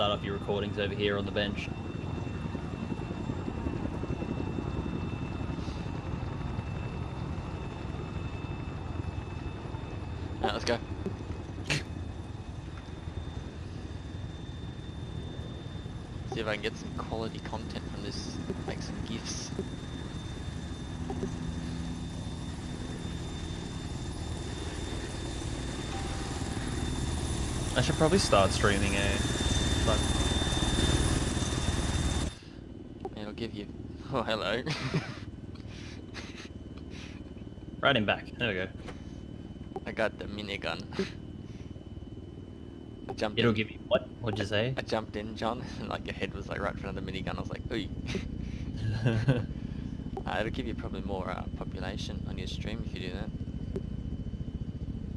start up your recordings over here on the bench. Alright, let's go. See if I can get some quality content from this, make some gifs. I should probably start streaming a. It'll give you. Oh, hello. right in back. There we go. I got the minigun. Jumped It'll in. give you what? What'd you say? I jumped in, John, and like your head was like right in front of the minigun. I was like, ooh. Uh, it'll give you probably more uh, population on your stream if you do that.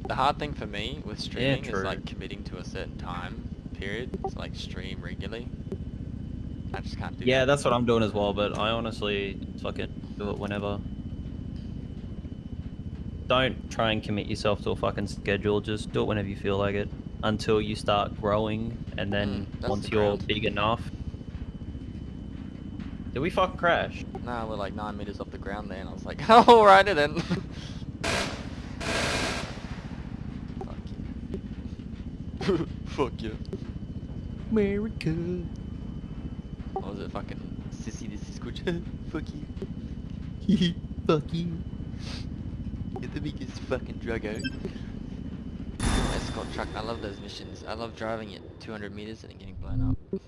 The hard thing for me with streaming is like committing to a certain time period. So like stream regularly. I just can't do yeah, that. that's what I'm doing as well. But I honestly fucking do it whenever. Don't try and commit yourself to a fucking schedule. Just do it whenever you feel like it. Until you start growing, and then Mm, once the you're ground. big enough. Did we fucking crash? Nah, we're like nine meters off the ground there, and I was like, oh, alrighty then. Fuck you. Fuck you. America. Oh, what was it, fucking sissy this is good. Fuck you. Fuck you. You're the biggest fucking druggo. Escort truck, I love those missions. I love driving it 200 meters and then getting blown up.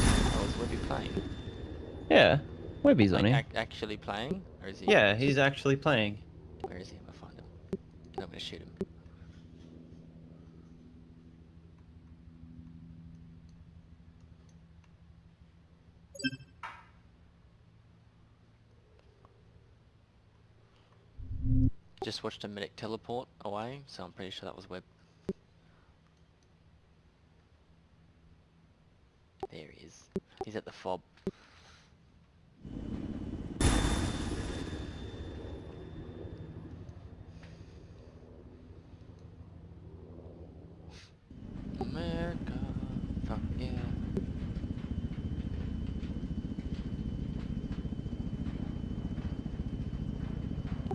Oh, is Webby playing? Yeah. Webby's on Like, here. ac- actually playing? Or is he? Yeah, he's actually playing. Where is he? I'm gonna find him. No, I'm gonna shoot him. Just watched a medic teleport away, so I'm pretty sure that was Web. There he is. He's at the fob. America, fuck yeah.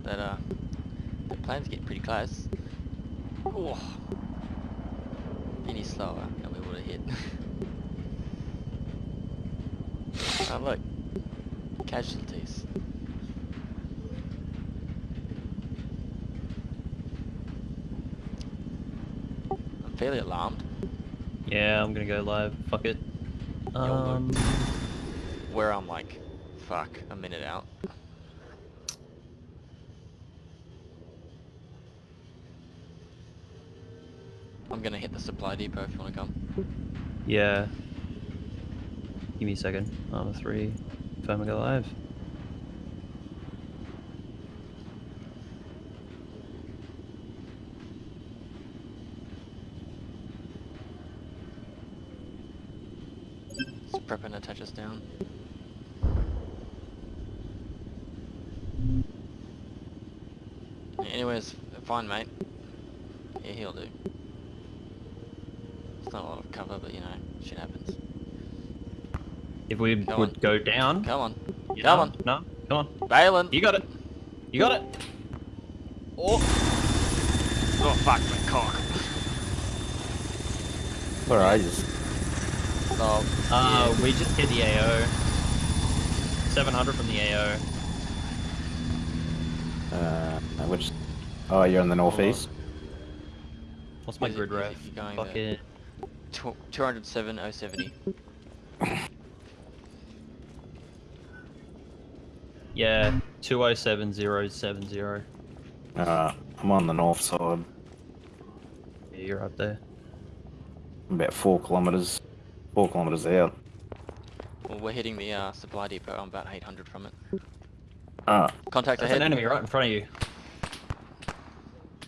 That uh, the plane's getting pretty close. Oh, any slower and we would have hit. oh look, casualties. I'm fairly alarmed. Yeah, I'm gonna go live. Fuck it. Um, where I'm like, fuck, a minute out. I'm gonna hit the supply depot if you wanna come. yeah. Give me a second. Armor three. Time to go live. Just prepping to touch us down. Anyways, fine mate. Yeah, he'll do but you know, shit happens. If we come would on. go down. Come on. Come know, on. No, come on. Balin. You got it. You got it. Oh. Oh, fuck my cock. Where are you? Oh. Uh, yeah. we just hit the AO. 700 from the AO. Uh, which? Oh, you're in the northeast. What's my grid ref? Fucking. 207.070. yeah, 207.070. Uh, I'm on the north side. Yeah, you're up there. I'm about four kilometres. Four kilometres out. Well, we're hitting the uh, supply depot. I'm about 800 from it. Ah. Contact There's an enemy right in front of you.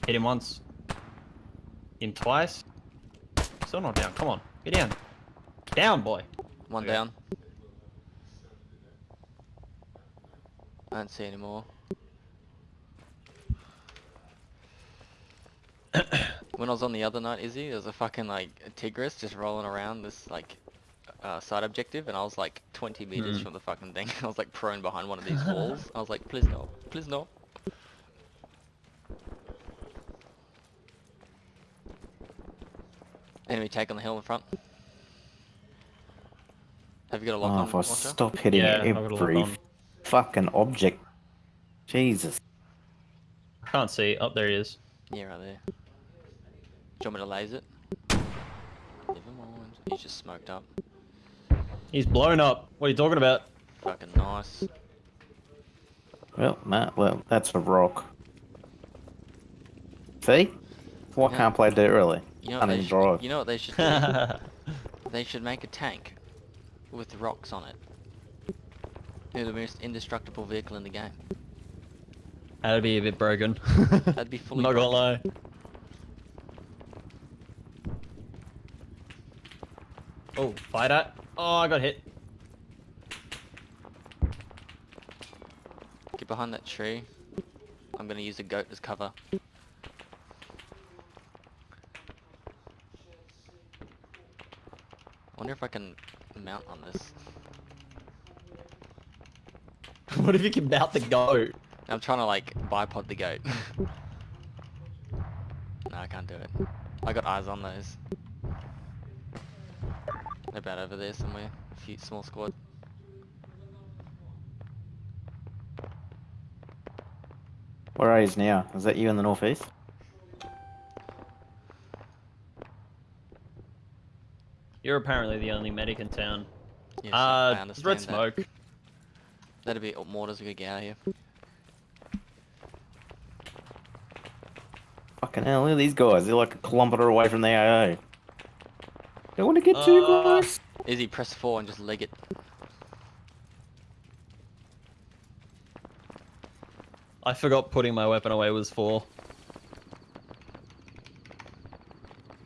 Hit him once. Hit him twice. Still not down. Come on. Get down. Down, boy. One Okay. down. I don't see any more. when I was on the other night, Izzy, there was a fucking like a Tigris just rolling around this like uh, side objective, and I was like 20 meters Mm. from the fucking thing. I was like prone behind one of these walls. I was like, please no, please no. Enemy take on the hill in front. Have you got a lock Oh, on? if I Watcher? stop hitting Yeah, I've got a lock every fucking object. Jesus. I can't see. Up there he is. Yeah, right there. Do you want me to laser it? Never mind. He's just smoked up. He's blown up. What are you talking about? Fucking nice. Well, Matt, well, that's a rock. See? Why Yeah. can't play dirt really? You know, what they should, you know what they should do? they should make a tank with rocks on it. They're the most indestructible vehicle in the game. That'd be a bit broken. That'd be fully Not gonna lie. Oh, fighter. Oh, I got hit. Get behind that tree. I'm gonna use a goat as cover. Wonder if I can mount on this. what if you can mount the goat? I'm trying to like bipod the goat. no, I can't do it. I got eyes on those. They're about over there somewhere. A few small squad. Where are you now? Is that you in the northeast? You're apparently the only medic in town. Yes, I uh, understand red that. smoke. That'd be mortars we could get out of here. Fucking hell, look at these guys. They're like a kilometre away from the AA. Don't want to get too Uh, close. Izzy, press 4 and just leg it. I forgot putting my weapon away was 4.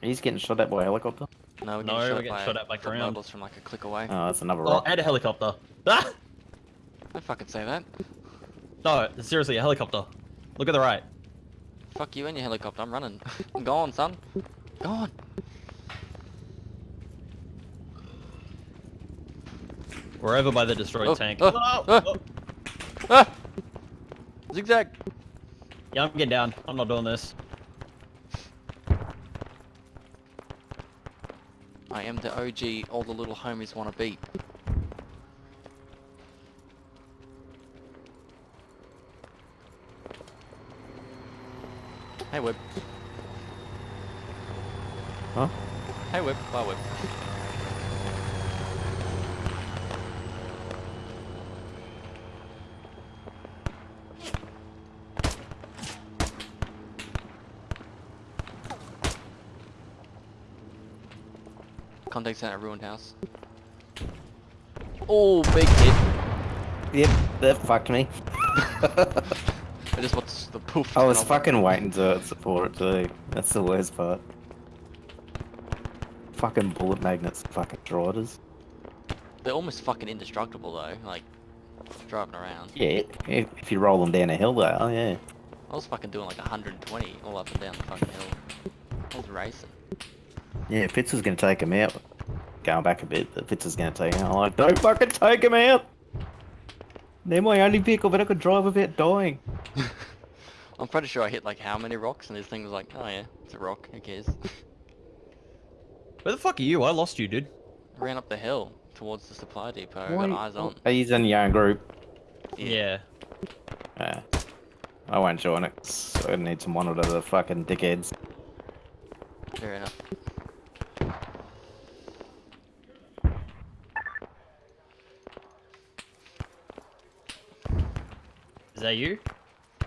He's getting shot at by a helicopter. No, we're No, shot, we're at getting by shot at by ground. mobiles from like a click away. Oh, that's another Oh, rock. and a helicopter. Ah! Don't fucking say that. No, seriously, a helicopter. Look at the right. Fuck you and your helicopter, I'm running. Go on, son. Go on. We're over by the destroyed Oh, tank. oh, Oh, oh. oh. Ah! Zigzag. Yeah, I'm getting down. I'm not doing this. The OG all the little homies wanna beat. Hey Web. Huh? Hey Web. Bye Web. Contact center ruined house. Oh, big hit. Yep, that fucked me. I just watched the poof. I was and fucking waiting to support it too. That's the worst part. Fucking bullet magnets, fucking drivers. They're almost fucking indestructible though, like driving around. Yeah, if, if you roll them down a hill, though, oh yeah. I was fucking doing like 120 all up and down the fucking hill. I was racing. Yeah, Fitz was gonna take him out. Going back a bit, but Fitz was gonna take him out. I'm like, don't fucking take him out! They're my only vehicle that I could drive without dying. I'm pretty sure I hit like how many rocks and this thing was like, oh yeah, it's a rock, who cares? Where the fuck are you? I lost you, dude. I ran up the hill towards the supply depot, I Why- got eyes on. Oh, he's in your own group. Yeah. Yeah. I won't join it. 'cause I need to monitor the fucking dickheads. Fair enough. Is that you?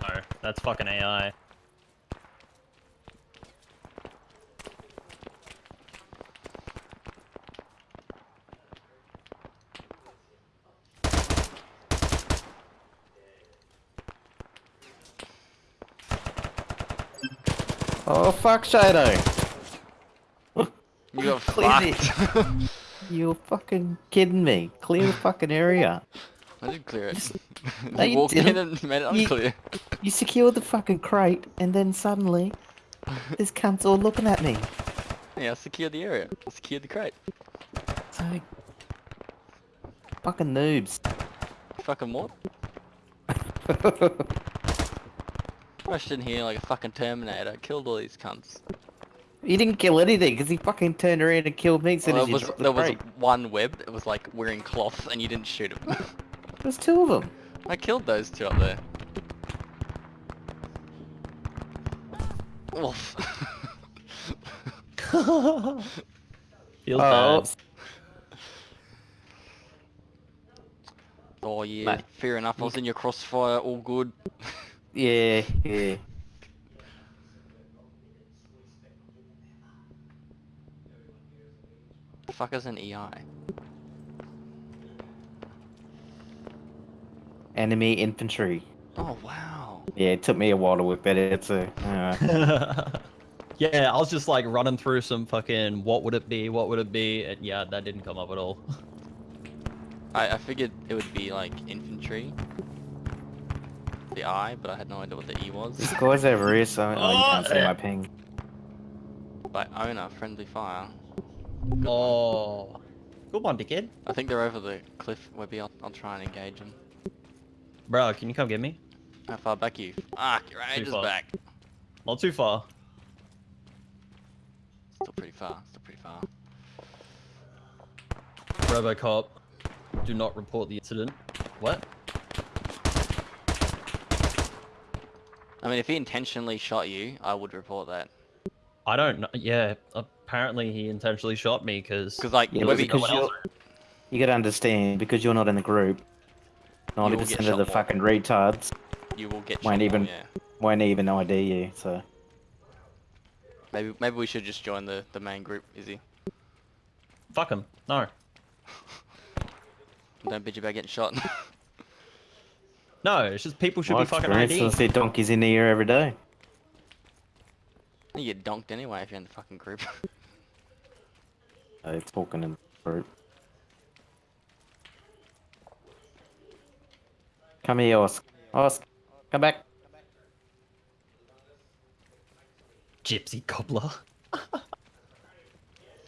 No, that's fucking AI. Oh fuck, Shadow! You got Clear fucked. You're fucking kidding me. Clear the fucking area. I didn't clear it. No, you you walked in didn't. and made it unclear. You secured the fucking crate, and then suddenly This cunt's all looking at me. Yeah, I secured the area. I secured the crate. Like... Fucking noobs. Fucking what? Rushed in here like a fucking Terminator, killed all these cunts. He didn't kill anything because he fucking turned around and killed me Well, there was, the there was one web that was like wearing cloth and you didn't shoot him. There's two of them. I killed those two up there. Oof. Feels Oh, bad. oh yeah, Mate, fair enough. I was in your crossfire, all good. yeah, yeah. The fuck is an EI? Enemy infantry. Oh wow. Yeah, it took me a while to work that out too. Uh, yeah, I was just like running through some fucking what would it be, what would it be, and yeah, that didn't come up at all. I, I figured it would be like infantry. The I, but I had no idea what the E was. this guy's over here, so oh, you can't see my ping. By owner, friendly fire. oh, good one, dickhead. I think they're over the cliff. Maybe I'll, I'll try and engage them. Bro, can you come get me? How far back are you? Ah, your age is far. back. Not too far. Still pretty far. Still pretty far. Robocop, do not report the incident. What? I mean, if he intentionally shot you, I would report that. I don't know. Yeah, apparently he intentionally shot me because. Because like, Yeah, maybe because you're, you gotta understand, because you're not in the group, will 90% of the more. fucking retards you will get Won't even- more, yeah. won't even ID you, so... Maybe maybe we should just join the the main group, Is he? Fuck him. No. Don't bitch about getting shot. No, it's just people should My be fucking experience, I ID. see donkeys in here every day. you get donked anyway if you're in the fucking group. Uh, talking in the group. Come here, Osk. Osk, come back. Gypsy cobbler.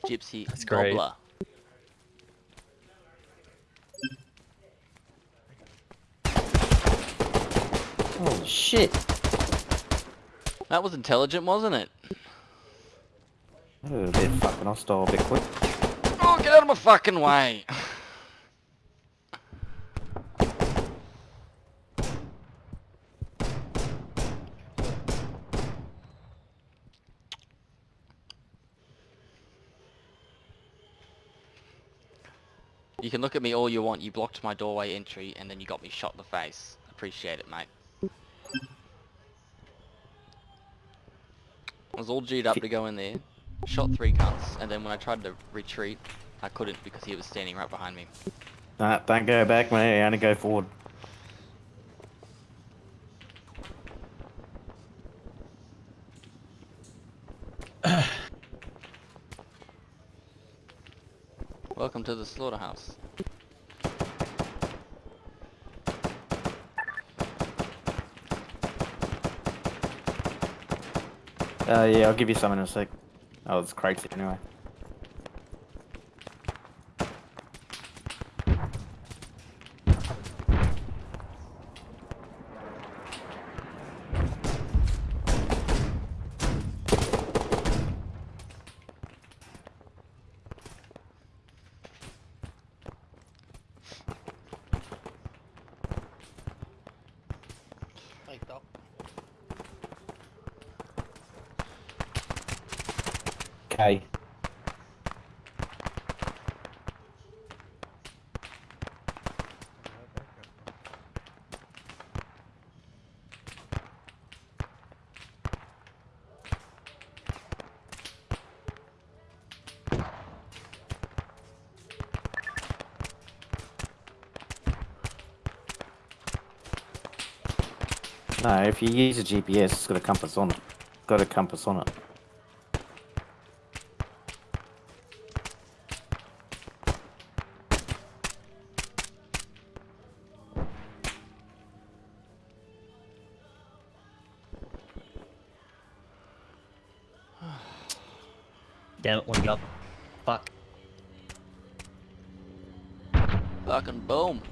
Gypsy That's great. Oh shit. That was intelligent, wasn't it? That was a bit fucking hostile, a bit quick. Oh, get out of my fucking way! can look at me all you want. You blocked my doorway entry and then you got me shot in the face. Appreciate it, mate. I was all G'd up to go in there, shot three cunts, and then when I tried to retreat, I couldn't because he was standing right behind me. Nah, don't go back, mate. Only go forward. Welcome to the slaughterhouse. Uh, yeah, I'll give you some in a sec. Oh, it's crazy anyway. Okay. No, if you use a GPS, it's got a compass on it. Got a compass on it. Damn it, one got. Fuck. Fucking boom.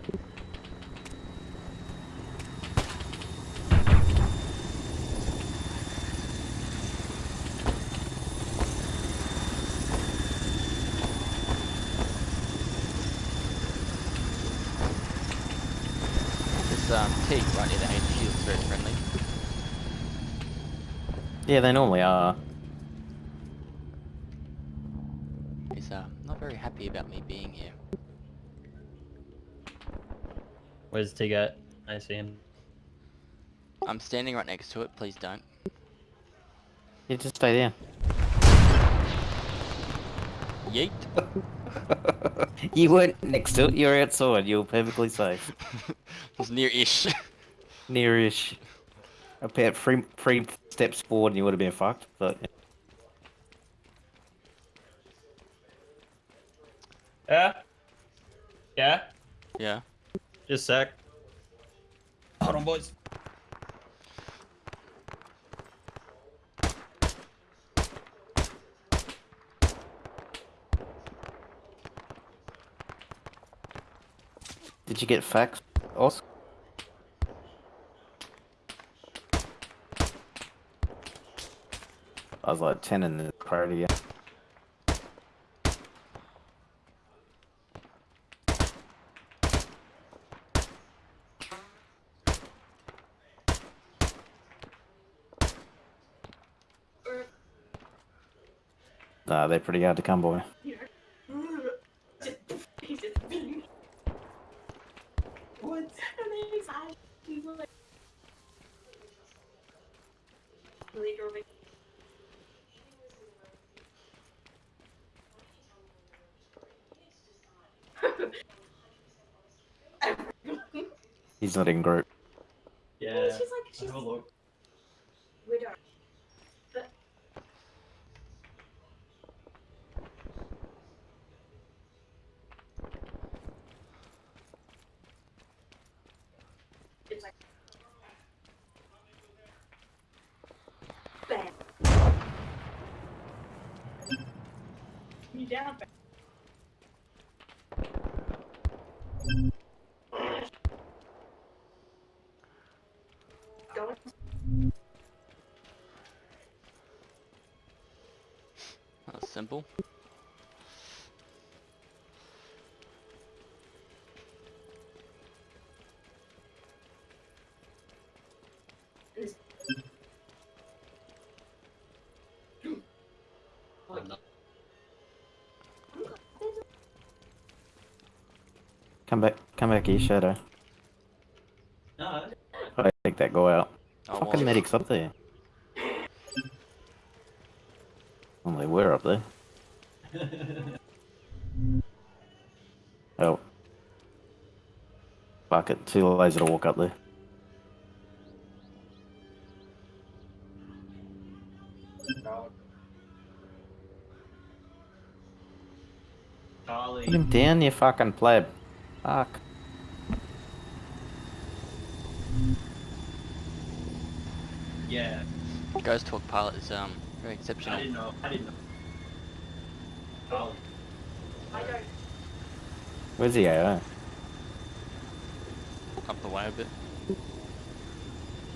This um, teak right near the HQ is very friendly. Yeah, they normally are. He's uh, not very happy about me being here. Where's Tig at? I see him. I'm standing right next to it, please don't. You just stay there. Yeet! you weren't next to it. You're outside. You're perfectly safe. it was near-ish. Nearish. About three three steps forward, and you would have been fucked. But Yeah? Yeah? yeah. Just a sec. Hold on, boys. Did you get facts, Os? I was like ten in the party. Yeah. Nah, they're pretty hard to come by. What? And then he's like, he's like, really drove it. He's not in group. Yeah. she's like, she's Have a look. widow. But it's like, bam. You down, bam. Come back, come back here, Shadow. No. I take that guy out. Oh, Fucking well, medics up there. Well, they were up there. Oh. Fuck it, too lazy to walk up there. Charlie. Put him down, you fucking pleb. Fuck. Yeah. Ghost Hawk pilot is um very exceptional. I didn't know. I didn't know. Oh. I don't. Where's the AO? Up the way a bit.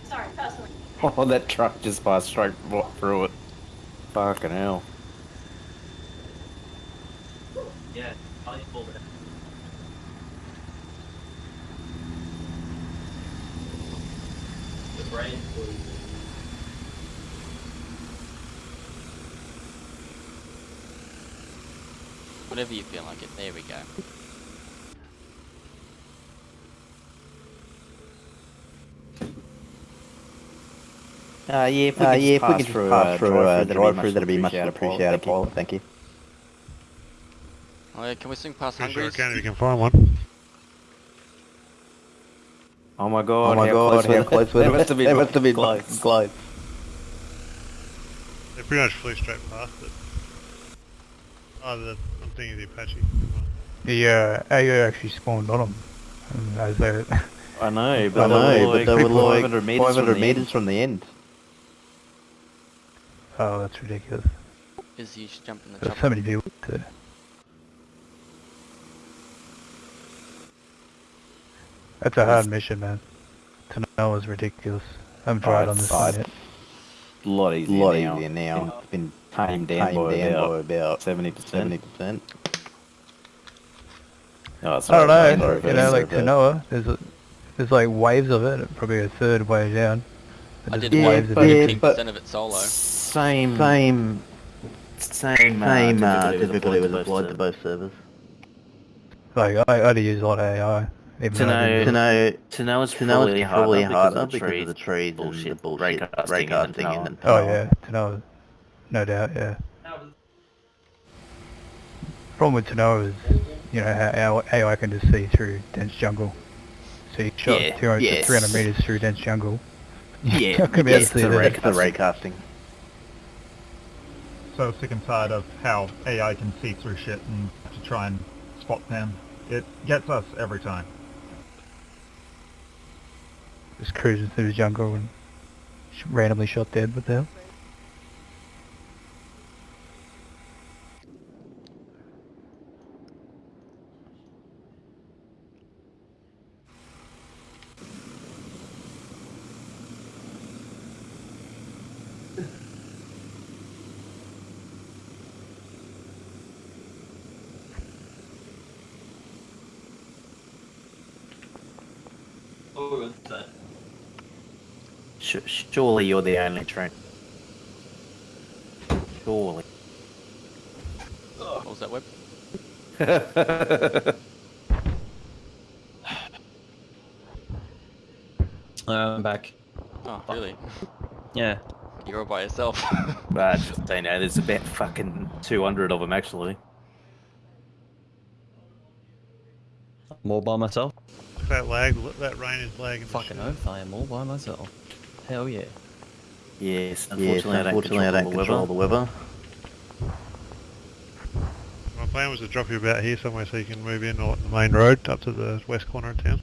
Sorry, personally. Oh, that truck just passed straight through it. Fucking hell. Yeah. Charlie pulled it. Brain was. Whatever you feel like it. There we go. Uh, yeah, if we Uh, could yeah, if we could just through, pass uh, through uh, drive-through, drive through, that'd be much appreciated, Paul. Paul. Thank you. Oh yeah, can we swing past Pretty sure I can if you can find one. Oh my god, Oh my god, close how close they? were They must have been They must have been close. close. They pretty much flew straight past it. Oh, the, I'm thinking of the Apache. The uh, AO actually spawned on them. As they, I know, I but know, they were but they were like 500 meters, 500 from the meters end. from the end. oh, that's ridiculous. is you should jump in the There's chopper. so many people to... That's a hard mission, man. Tanoa's ridiculous. I haven't tried on this side. yet. A lot easier lot now. easier now. It's been tamed down, Tamed by, down about by about 70%. 70%. Oh, I don't know, sorry, you know, like Tanoa, there's a, there's like waves of it, probably a third way down. I did Yeah, waves of it. yeah, 15% but- of it solo. Same, Same, same, uh, same uh, difficulty difficulty was applied applied to to both both servers. Like, I, I'd use a lot of AI. Even To know- To know, To know it's to know probably it's probably harder harder because because of of the trees and the bullshit, bullshit raycasting raycasting and and Oh yeah, Tanoa, no doubt, yeah. Problem with Tanoa is, you know, how how AI can just see through dense jungle. So you shot Yeah, 200, yes. 300 meters through dense jungle. Yeah, How can we yes, actually the do that? raycasting. the raycasting. So sick and tired of how AI can see through shit and to try and spot them. It gets us every time. Just cruising through the jungle and randomly shot dead. What the hell? Surely you're the only train. Surely. What was that web? Uh, I'm back. Oh, really? Yeah. You're all by yourself. But they know there's about fucking 200 of them actually. I'm all by myself. That lag, that rain is lagging. Fucking shit. oath, I am all by myself. Hell yeah. Yes, Yes, unfortunately, unfortunately I don't control the weather. My plan was to drop you about here somewhere so you can move in on the main road up to the west corner of town.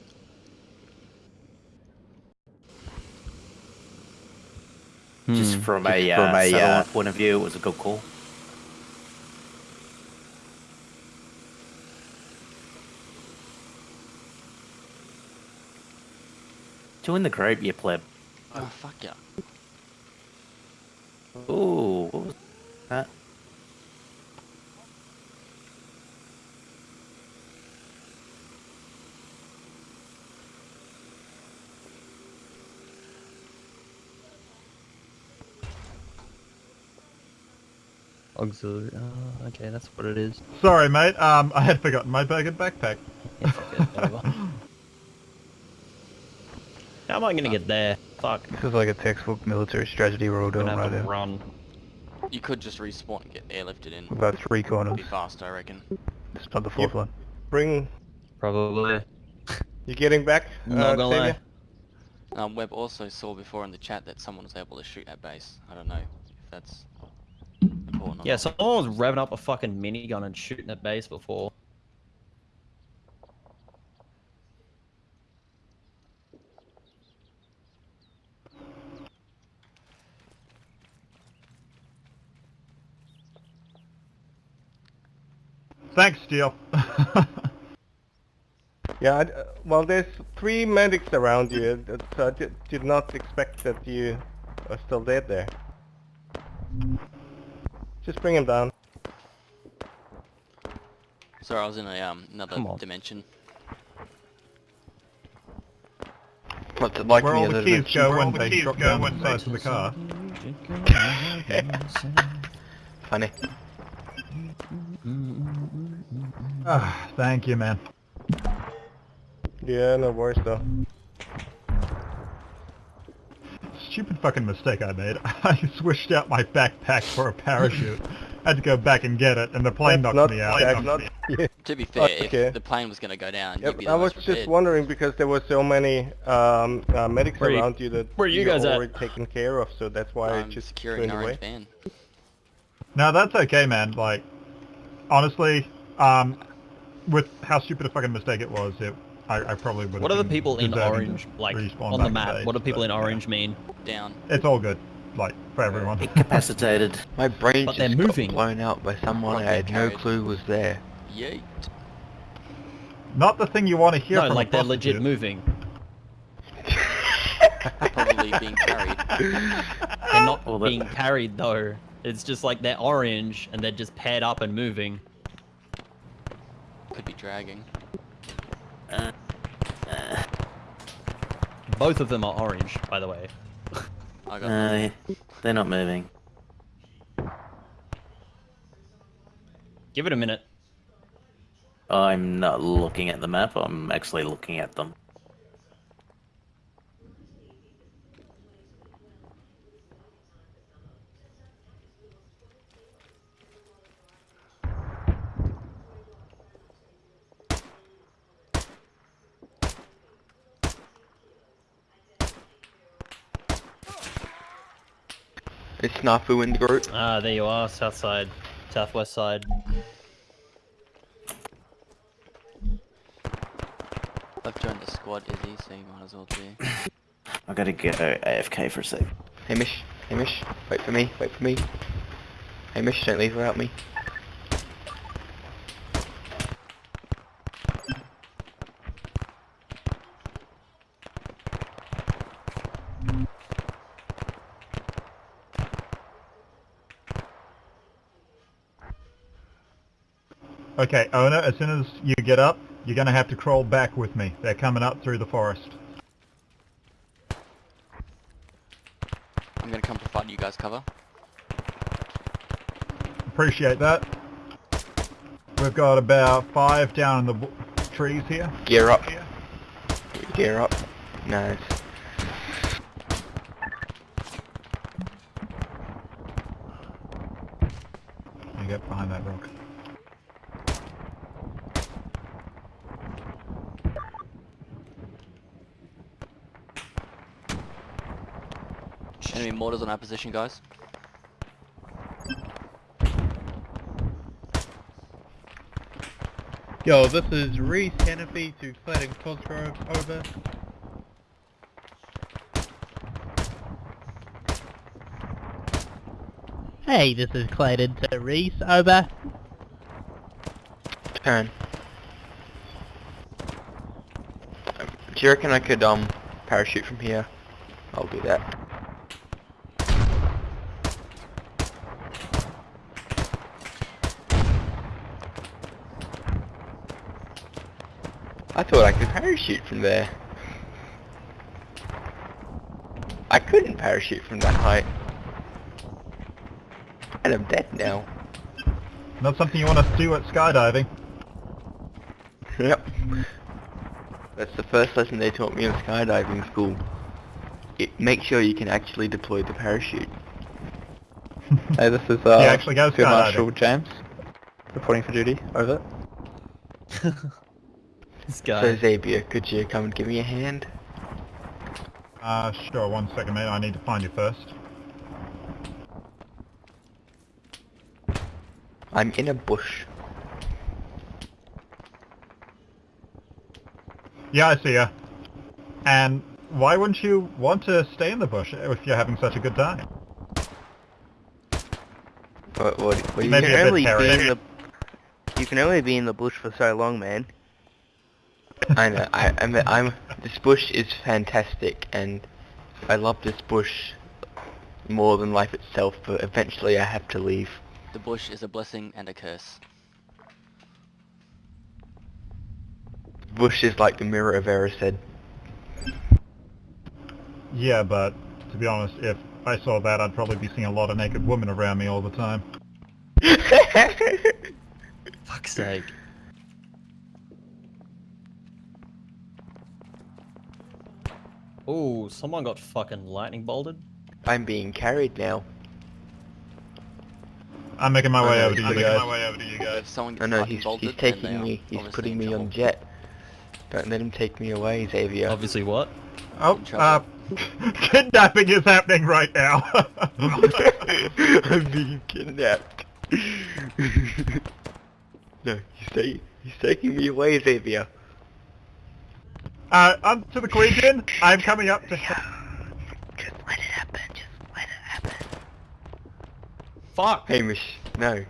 Just Hmm. from Just a, from uh, a, satellite uh, point of view, it was a good call. Join the group, you pleb. Oh, fuck yeah. Ooh, what was that? Auxiliary. Oh, okay, that's what it is. Sorry, mate. Um, I had forgotten my bag and backpack. Yeah, fuck it, whatever. How am I gonna get there? Fuck. This is like a textbook military strategy we're all I'm doing gonna right have now. run. You could just respawn and get airlifted in. About three corners. Be fast, I reckon. It's not the fourth one. Bring. Probably. You getting back? Not uh, gonna lie. Xavier? Um, Webb also saw before in the chat that someone was able to shoot at base. I don't know if that's important or Yeah, someone was revving up a fucking minigun and shooting at base before. Thanks, Steel. Yeah, I, uh, well, there's three medics around you, uh, so I did, did not expect that you are still dead there. Just bring him down. Sorry, I was in a um another Come on. dimension. What's it like Where in all the the keys dimension? go when they drop down the sides of the car. Funny. Ah, thank you, man. Yeah, no worries though. Stupid fucking mistake I made. I switched out my backpack for a parachute. I Had to go back and get it, and the plane That's knocked not, me out. Knocked not, me yeah. To be fair, Okay. if the plane was going to go down, Yep, you'd be the I was most just wondering because there were so many um, uh, medics Where around you that where you you're guys at? already taken care of, so that's why I I'm just securing went an away. van. No, that's okay, man. Like, honestly, um, with how stupid a fucking mistake it was, it, I, I probably would. What are the people in orange, like, on the map? What do people in orange? orange mean? Down. It's all good. like for everyone. Incapacitated. My brain But just they're got moving. blown out by someone Like I had no clue was there. Yeet. Not the thing you want to hear No, from like a they're legit prostitute. moving. Probably being carried. They're not Well, being carried though. It's just like they're orange and they're just paired up and moving. Could be dragging. Both of them are orange, by the way. I got No, they're not moving. Give it a minute. I'm not looking at the map. I'm actually looking at them. Is Snafu in the group? Ah, there you are, south side, southwest side. I've joined the squad, Izzy, so you might as well be. I gotta get uh, AFK for a sec. Hamish, Hamish, wait for me, wait for me. Hamish, don't leave without me. Okay, owner. As soon as you get up, you're gonna have to crawl back with me. They're coming up through the forest. I'm gonna come provide you guys cover. Appreciate that. We've got about five down in the trees here. Gear up. Gear up. Nice. You get behind that rock. Enemy mortars on our position, guys. Yo, this is Reese Hennepy to Clayton Cosgrove, over. Hey, this is Clayton to Reese, over. Turn. Um, Do you reckon I could um parachute from here? I'll do that. I thought I could parachute from there. I couldn't parachute from that height. And I'm dead now. Not something you want to do at skydiving. Yep. That's the first lesson they taught me in skydiving school. It, make sure you can actually deploy the parachute. Hey, this is uh, Yeah, actually go Field skydiving. Marshal James, reporting for duty. Over. This So guy. Xavier, could you come and give me a hand? Uh, sure, one second mate, I need to find you first. I'm in a bush. Yeah, I see ya. And why wouldn't you want to stay in the bush if you're having such a good time? What, what, what do you Maybe think? a bit only be in the you can only be in the bush for so long, man. I know, I, I'm, I'm, this bush is fantastic and I love this bush more than life itself, but eventually I have to leave. The bush is a blessing and a curse. Bush is like the mirror of Erised. Yeah, but to be honest, if I saw that, I'd probably be seeing a lot of naked women around me all the time. Fuck's sake. Oh, someone got fucking lightning bolted. I'm being carried now. I'm making my way over to you guys. I'm making my way over to you guys. someone No, gets no, lightning he's, bolted, he's then they taking me, he's putting me on jet. Don't let him take me away, Xavier. Obviously what? Oh, uh, kidnapping is happening right now. I'm being kidnapped. no, he's, ta- he's taking me away, Xavier. Uh, on to the Queen. I'm coming up to... Just let it happen. Just let it happen. Fuck! Hamish, no.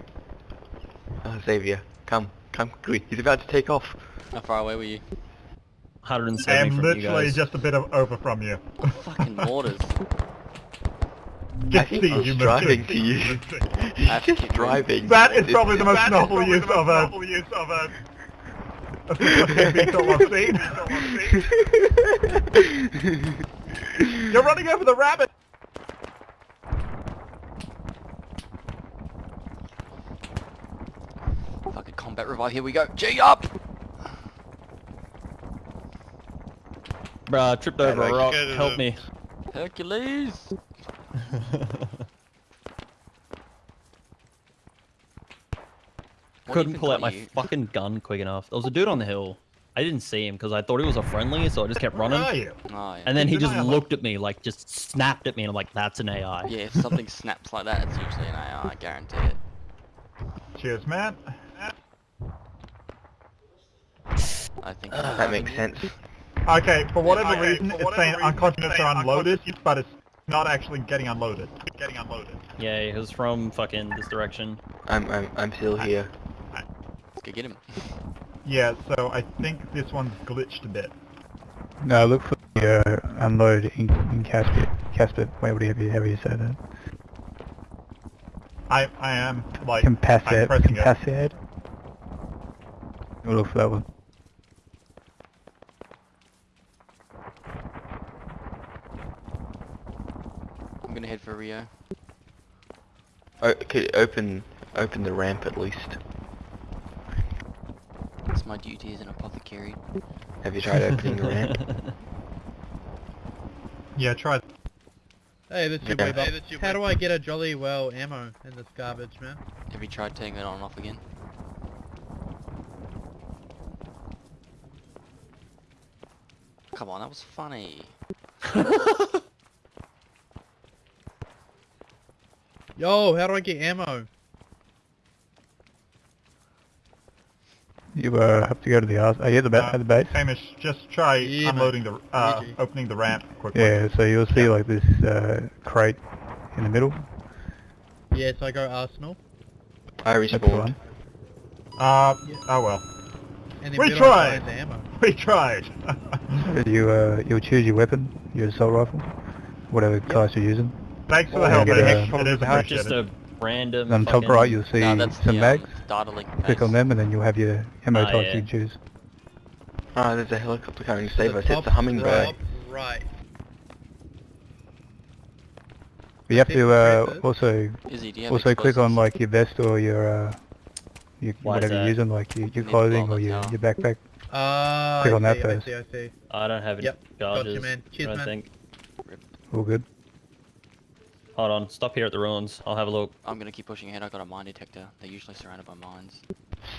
Oh, Xavier, come, come quickly. He's about to take off. How far away were you? 170 I am from you literally just a bit of over from you. Fucking mortars. I think see I was you driving to you. He's just driving. That is probably the most that is novel use of most a... You're running over the rabbit! Fucking combat revive. Here we go. G up. Bruh, I tripped over a rock. Help me. Hercules. Couldn't pull out my you? fucking gun quick enough. There was a dude on the hill. I didn't see him because I thought he was a friendly, so I just kept Where are running. you? Oh, yeah. And then he just I have a- looked at me, like, just snapped at me, and I'm like, that's an AI. Yeah, if something snaps like that, it's usually an AI. I guarantee it. Cheers, man. I think. That makes sense. Okay, for whatever Okay, reason, for it's saying reason, unconscious it's or saying unloaded, but it's not actually getting unloaded. Getting unloaded. Yeah, it was from fucking this direction. I'm, I'm, I'm still here. Let's go get him. Yeah, so I think this one's glitched a bit. No, look for the uh, unload in, in Casper. Casper, whatever you, however you say that. I I am like I'm Capacitate. pressing it. We'll look for that one. I'm gonna head for Rio. Oh, could open, open the ramp at least. It's my duty as an apothecary. Have you tried opening the ramp? Yeah, try. Hey, that's your Yeah. way, Bob. How do I get a jolly well ammo in this garbage, man? Have you tried turning it on and off again? Come on, that was funny. Yo, how do I get ammo? You uh, have to go to the arse. Are you at the, ba- at the base? Hamish, just try Yeah, unloading the uh, Luigi. opening the ramp quickly. Yeah, so you'll see like this uh, crate in the middle. Yes, I go Arsenal. I That's respawned. one. Uh, oh well. And then We where do I tried. find the ammo? We tried. You uh, you'll choose your weapon, your assault rifle, whatever class you're using. Thanks for the help, you get Hamish. It is Just a random. On top right, you'll see no, some mags. Um, Click on them, and then you'll have your ammo Ah, types yeah. you can choose. Oh, there's a helicopter coming to save The us. It's a hummingbird. Top right. But you have to uh, also Izzy, do you have also click on like your vest or your uh, your, Why whatever you're using, like your, your clothing or your, your backpack. Uh, Click I on that see, first. I see, I see. I don't have any Yep, gotcha, charges. man. Cheers, I man. think. All good. Hold on, stop here at the ruins. I'll have a look. I'm gonna keep pushing ahead. I got a mine detector. They're usually surrounded by mines.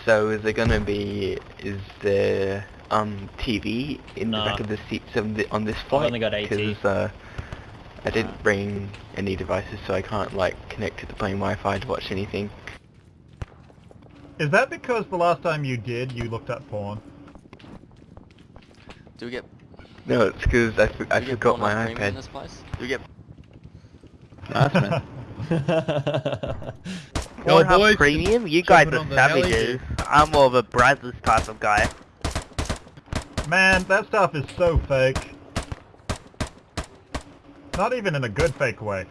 So is there gonna be, is there um TV in Nah. the back of the seats of the, on this flight? I've flight? only got AT. Because uh, I didn't bring any devices, so I can't like connect to the plane Wi-Fi to watch anything. Is that because the last time you did, you looked at porn? Do we get? No, it's because I, f- I do we forgot my on premium in iPad. this place? Do we get nice man? Pornhub boys, Premium? You guys are on heli, savages. I'm more of a Brazzers type of guy. Man, that stuff is so fake. Not even in a good fake way.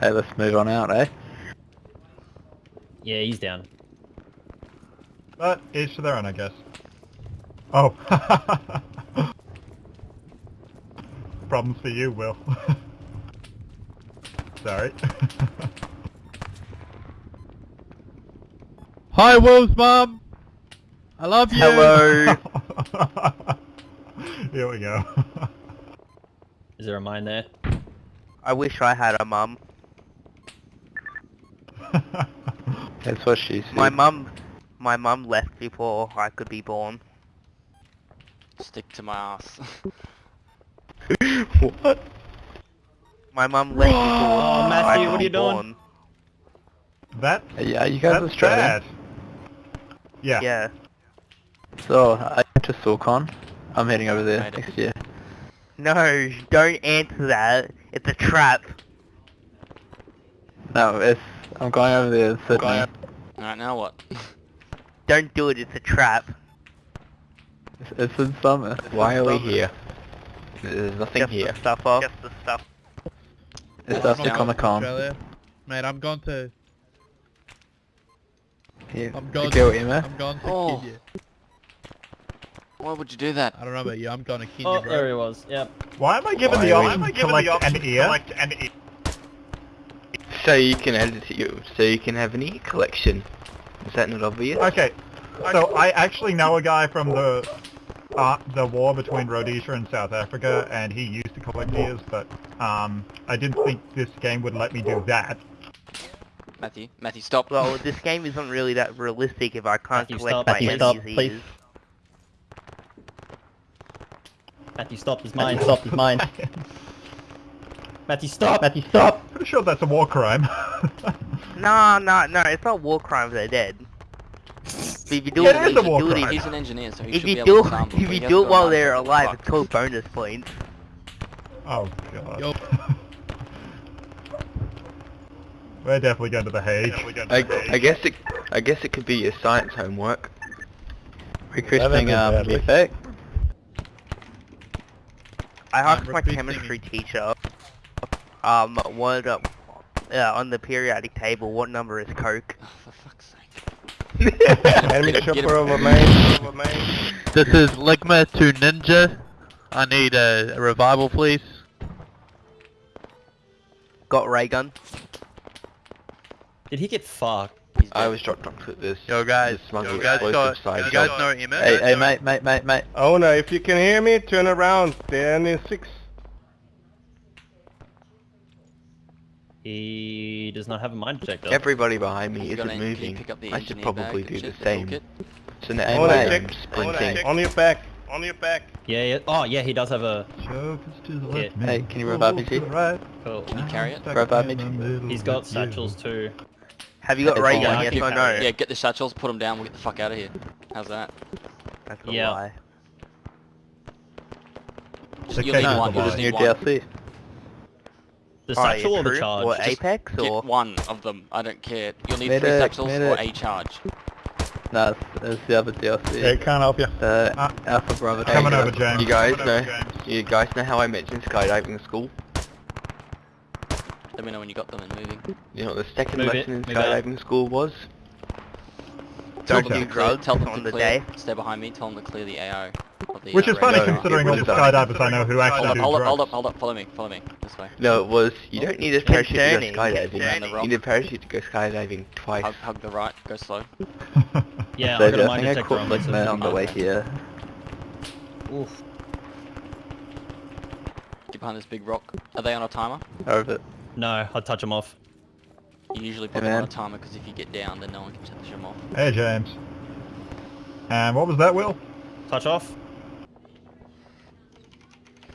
Hey, let's move on out, eh? yeah, he's down. But each to their own, I guess. Oh. Problems for you, Will. Sorry. Hi, Wolves mum. I love you. Hello. Here we go. Is there a mine there? I wish I had a mum. That's what she said. My mum, my mum left before I could be born. Stick to my ass. what? My mom left before oh, oh, Matthew, I what are be you doing? born. that, Yeah, you guys that's Australian? bad. Yeah. Yeah. So, I went to Sorcon. I'm heading over there next year. No, don't answer that. It's a trap. No, it's I'm going over there to Sydney. Alright, now what? Don't do it, it's a trap. It's, it's in summer. Why are we here? There's nothing Just here. the stuff off. Just the stuff. It's I'm after not Comic Con. Mate, I'm going to... Here, I'm to going go, to... Emma. I'm going to Oh. kid you. Why would you do that? I don't know about you, I'm going to kid Oh, you, bro. there he was. Yep. Why am I given Why the are we- option to collect an ear? So you can edit it you. So you can have an e collection. Is that not obvious? Okay, so I actually know a guy from the uh, the war between Rhodesia and South Africa, and he used to collect but um, I didn't think this game would let me do that. Matthew, Matthew, stop. Well, this game isn't really that realistic if I can't Matthew, collect stop. my Matthew, stop, please. Matthew, stop. He's mine. Stop. He's mine. Matthew, stop. Matthew, stop. Pretty sure that's a war crime. No, no, no, it's not war crimes, they're dead. But if you do Yeah, it, it is a if you war do it, crime. He's an engineer, so he if should you be do, able to disarm if you do it while they're alive, fuck. it's called bonus points. Oh god. Yo. We're definitely going to the Hague. I, I guess it. I guess it could be your science homework. Requesting um, badly. effect. I asked Um, my repeat chemistry teacher, um, what, uh, uh, on the periodic table, what number is Coke? Oh, for fuck's sake. Enemy Get him, get chopper over main. Over main. This is Ligma to Ninja. I need a, a revival, please. Got ray gun. Did he get fucked? I dead. was dropped off at this. Yo guys, this smuggle you guys explosive got, side you guys job. know Emma? Eh? Hey, hey, mate, mate, mate, mate. Owner, if you can hear me, turn around. They're in six. He does not have a mind detector. Everybody behind me You isn't any- can you moving. pick up the I should probably do and the same. toolkit? So now Owner, I'm check. sprinting. On your back. On your back. Yeah, yeah. Oh, yeah, he does have a... Chokers to the Yeah. Hey, can you revive me, to the G? right. Cool. Can you carry it? Revive me. He's got satchels too. Have you got ray gun, yes keep- or no? Yeah, get the satchels, put them down, we'll get the fuck out of here. How's that? That's a yeah. lie. Just, you'll need case is one, a you'll just need New one. DLC. The Oh, satchel yeah, or the true. charge? What, Just Apex Get or? one of them, I don't care. You'll need three Medic, satchels or a charge. No, it's, it's the other DLC. Yeah, can't help you. The Ah. Alpha Bravo. Coming Hey, over, uh, James. You guys Coming know. James. You guys know how I mentioned skydiving in school? Let me know when you got them and moving. You know what the second Move it, in move out. skydiving school was? Tell Okay. them to clear, Drugs tell them on to the clear, day. stay behind me, tell them to clear the AO. Of the, Which uh, is funny radar. No, considering all the skydivers I know who Hold actually up, do hold up, hold up, hold up, follow me, follow me, this way. No, it was you don't need a parachute to go Concerning, skydiving. concerning. You need a parachute to go skydiving twice. Hug, hug the right, go slow. Yeah, So I've got a I mind think I caught on me, so Ligma on the fine. way here. Oof. Get behind this big rock. Are they on a timer? Over. No, I'd touch them off. You usually put Hey, them on a timer because if you get down, then no one can touch them off. Hey, James. And what was that, Will? Touch off.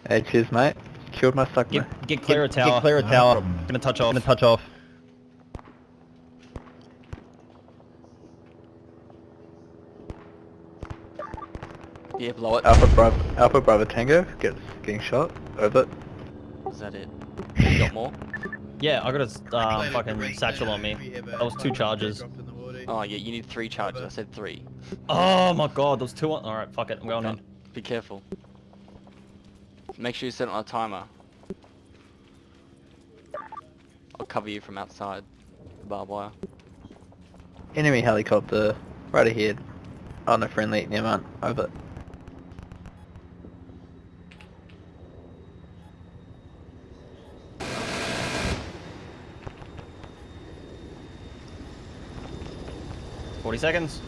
Hey, cheers, mate. Killed my sucker. Get, get clear a Get- get tower. clear a No tower. problem. Gonna touch off. Gonna touch off. Yeah, blow it. Alpha Bravo, Alpha Bravo Tango gets getting shot. Over. Is that it? You got more? Yeah, I got a um, Reclaim it, fucking satchel on me. if That was two fucking charges. dropped in the water. Oh yeah, you need three charges. I said three. Oh my god, those two on. Alright, fuck it, I'm going in. Be careful. Make sure you set it on a timer. I'll cover you from outside the barbed wire. Enemy helicopter right ahead. On a friendly near man. Over. Forty seconds.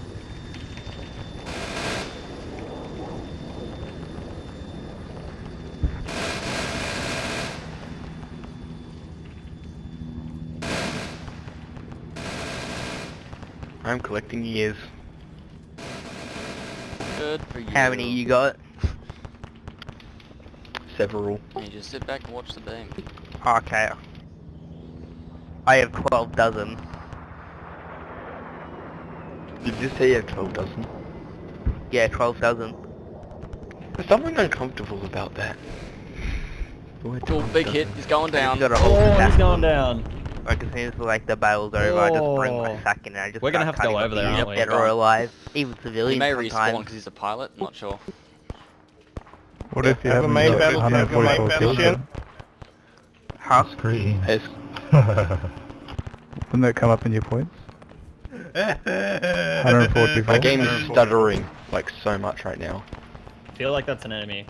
I'm collecting years. Good for you. How many you got? Several. You just sit back and watch the beam. Okay. I have 12 dozen. Did you say you have 12 dozen? Yeah, 12 dozen. There's something uncomfortable about that. Why Oh, 12 big hit. He's oh, going down. You gotta Oh, he's going down. Like as soon as like the battle's over, I just bring my Oh. sack in and I just We're gonna have to go over there, up aren't we? Dead or alive, even He civilians may respawn because he's a pilot. Not sure. What if you Have a haven't main got battle- have a main 144 battle kills? ship? Huh? Screen. It's Wouldn't that come up in your points? 144. My game is stuttering like so much right now. I feel like that's an enemy.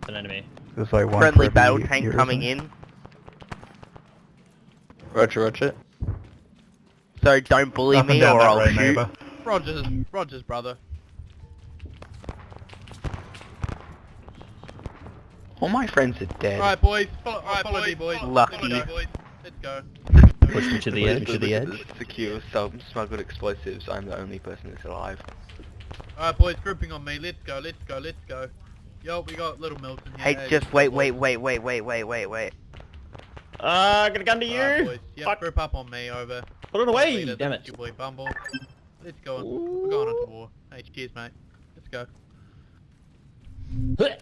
It's an enemy. There's like one Friendly battle tank coming something. in. Roger, Roger. So don't bully Up me down or I'll way, shoot. neighbour. Rogers, Rogers, brother. All my friends are dead. Alright, boys. Follow, follow me, boys. Lucky. Follow me, boys. Let's go. Push me to the edge. To the edge. Secure, some smuggled explosives. I'm the only person that's alive. Alright, boys, grouping on me. Let's go, let's go, let's go. Yo, we got Little Milton here. Hey, just wait, wait, wait, wait, wait, wait, wait, wait. Ah, got a gun to you. Alright, boys. Yep, Fuck. group up on me, over. Put it away. Leader, Damn that's it. Your boy Bumble. Let's go on. We're going on to war. Hey, cheers, mate. Let's go.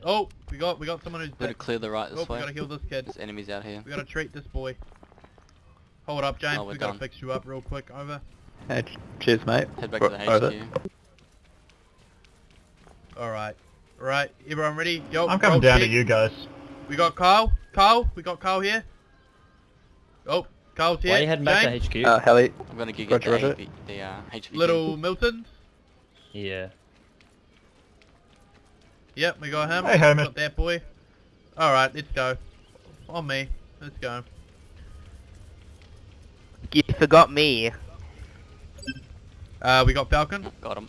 Oh, we got we got someone who's Gotta clear the right Oh, this we way. gotta heal this kid. There's enemies out here. We gotta treat this boy. Hold up, James. Oh, we're gotta done. fix you up real quick. Over. Hey, cheers, mate. Head back Ro- to the over. HQ. All right. All right. Everyone ready? Yo. I'm coming roll down to you guys. We got Carl. Carl. We got Carl here. Oh, Carl's here. Why are you heading back James. to HQ? Uh, Heli. I'm gonna go get Roger, the, roger. AV, the uh, HVT. Little Milton. yeah. Yep, we got him. Hey, Herman. Got that boy. All right, let's go. On me. Let's go. You forgot me. Uh, we got Falcon. Got him.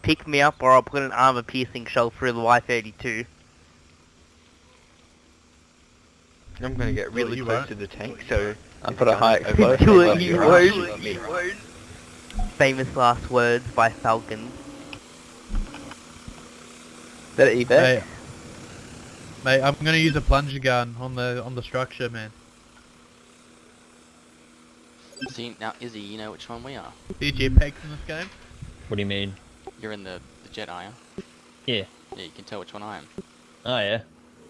Pick me up or I'll put an armor piercing shell through the Y32. I'm gonna get really you close won't. to the tank, so I'll if put a high gun's explosive. over, Do it, you won't. Famous last words by Falcon. Is that evac? Hey, mate, I'm gonna use a plunger gun on the on the structure, man. See, now Izzy, you know which one we are. See jetpacks in this game? What do you mean? You're in the, the jet, are you? Yeah. Yeah, you can tell which one I am. Oh yeah.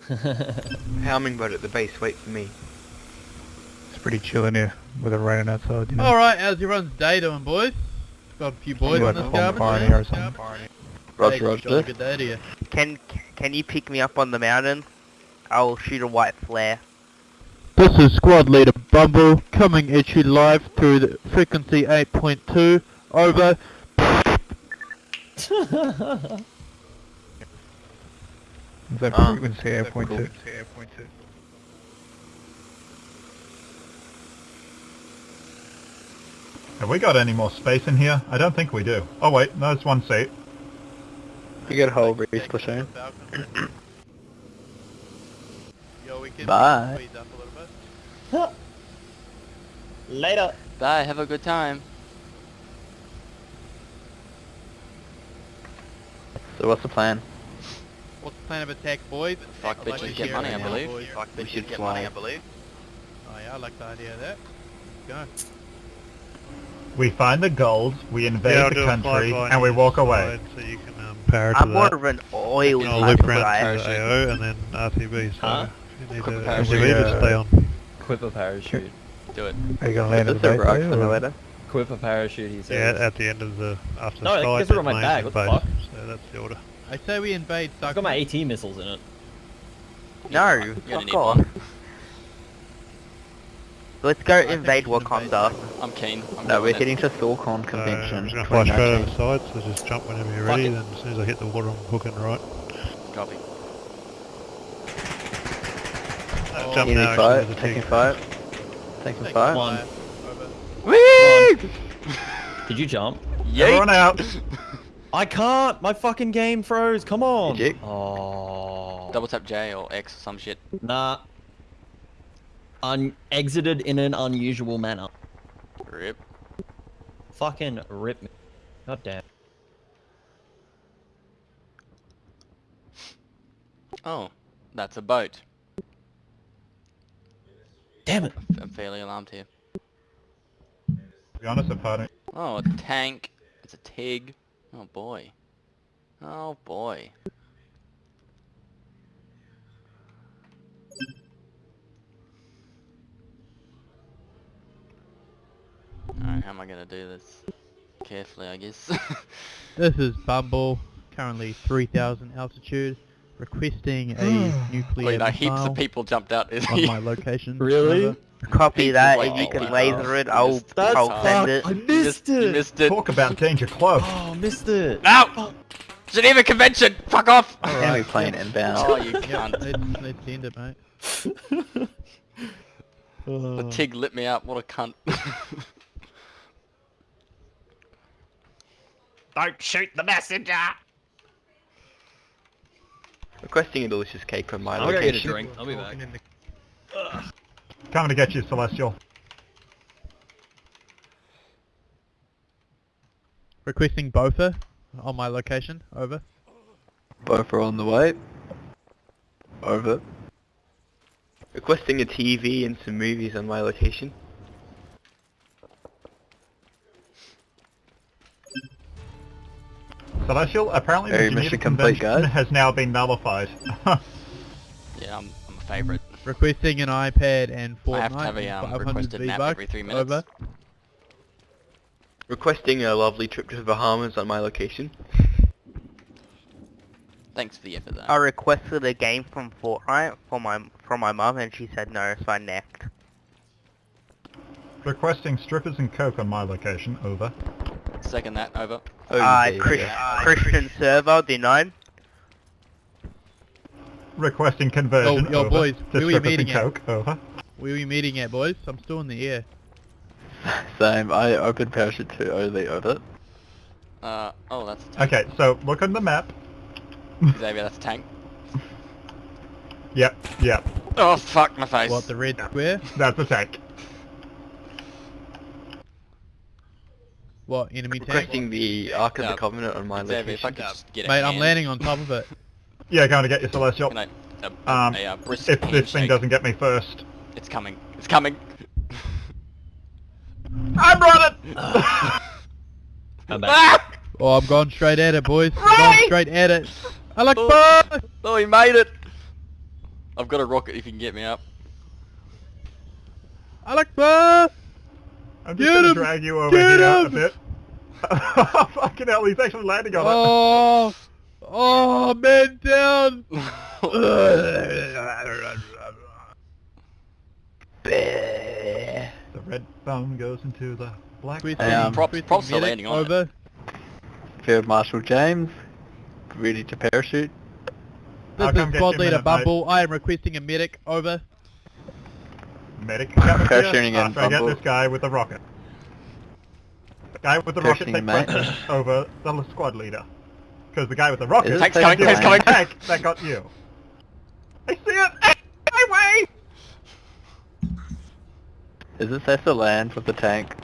Hummingbird at the base, wait for me. It's pretty chill in here with it raining outside, you know. All right, how's everyone's day doing, boys? Got a few boys You on this a garbage. bonfire man. or something. Roger, Hey, Roger. Good day to you. Can can you pick me up on the mountain? I'll shoot a white flare. This is Squad Leader Bumble coming at you live through the frequency 8.2. Over. Is that frequency that's 8.2? Have we got any more space in here? I don't think we do. Oh wait, no, there's one seat. You get a whole breeze platoon. Yo, we can Bye. squeeze up a little bit. Later. Bye, have a good time. So what's the plan? What's the plan of attack, boys? Fuck I'd bitches, to get money, it I now, believe. boys. We should fly. Oh yeah, I like the idea of that. Go. We find the gold, we invade Yeah, the country, and we walk away. side So you can um, power to I'm more that. of an oil And I'll type loop of around guy. to AO and then RTB. So Huh? if you need Quick to. RTB, just stay on. Quip a parachute. Do it. Are you gonna land Is at the a base? rock are you, or- simulator? Quip a parachute. He Yeah, at the end of the after No, the it fight, gets rid of my bag, what the fuck? So that's the order. I say we invade I've got my AT missiles in it. No, You're fuck off. Let's go I invade we should Wakanda. I'm keen. I'm No, we're it. heading to Thorcon So Convention. I'm just gonna fly straight over the side. So just jump whenever you're ready. it. Then as soon as I hit the water, I'm hooking right. Copy. Uh, jump Easy now. fight, Actually, there's taking tick. fight. Taking fight. One. Over. Did you jump? Everyone out! I can't. My fucking game froze. Come on. Did you? Oh. Double tap J or X or some shit. Nah. Un exited in an unusual manner. Rip. Fucking rip me. God damn. Oh, that's a boat. Damn it. I'm fairly alarmed here. To be honest, I've heard. Oh, a tank. It's a TIG. Oh boy. Oh boy. Alright, how am I gonna do this? Carefully, I guess. This is Bumble, currently 3000 altitude, requesting a nuclear Wait, no, heaps of people jumped out. on my location. Really? Over. Copy Heaps that. of If you can people. laser it, I'll, missed I'll send it. I You missed, you missed it. Talk about danger close. Oh, missed it. No! Geneva Convention! Fuck off! Enemy plane inbound. Oh, you Yep, cunt. let's, let's end it, mate. The TIG lit me up, what a cunt. Don't shoot the messenger! Requesting a delicious cake from my I'm gonna get a location. drink. I'll be back. Coming to get you, Celestial. Requesting Bofa on my location. Over. Both on the way. Over. Requesting a TV and some movies on my location. Celestial, apparently the Hey, Geneva Convention guys. has now been nullified. Yeah, I'm, I'm a favourite. Requesting an iPad and Fortnite. I have to have a um, requested nap every three minutes. Over. Requesting a lovely trip to the Bahamas on my location. Thanks for the effort though. I requested a game from Fortnite for my from my mum, and she said no, so I necked. Requesting strippers and coke on my location. Over. Second that, over. Oh, Uh, there you Chris, go. Christian server denied. Requesting conversion. Yo, yo, over. boys, To where we strippers meeting and at? coke. Over. Where are we meeting at, boys? I'm still in the air. Same. I opened parachute to Oli over. Uh, oh, that's a tank. Okay, so look on the map. Xavier, that's a tank. Yep, yep. Oh, fuck my face. What, the red square? That's a tank. What, enemy tank? Requesting the Ark of Yeah. the Covenant on my Xavier, if I location. could just get a Mate, I'm hand. landing on top of it. Yeah, going to get you, Celestial. Can I, a, a, Um, a, uh, brisk if this thing handshake? doesn't get me first. It's coming. It's coming. I'm running! I'm back. Ah! Oh, I'm going straight at it, boys. I'm Right! going straight at it. I like Oh. buzz! Oh, he made it! I've got a rocket if you can get me up. I like buzz! I'm just Get going to him! drag you over Get here a him! bit. Fucking hell, he's actually landing on it. Oh! Oh, man down! The red bone goes into the black Quit Hey, um, Props- props for landing on it. over. Field Marshal James. Ready to parachute. This I'll is get squad a leader minute, mate. Bumble. I am requesting a medic, over. Medic coming Parachuting here in, after I get Bumble. this guy with the rocket. The guy with the rocket Parachuting, takes mate. precedence over the squad leader. Because the guy with the rocket Is it Tank's coming, the tank's coming. tank that got you. I see it! Hey, my way! Is this safe to land with the tank?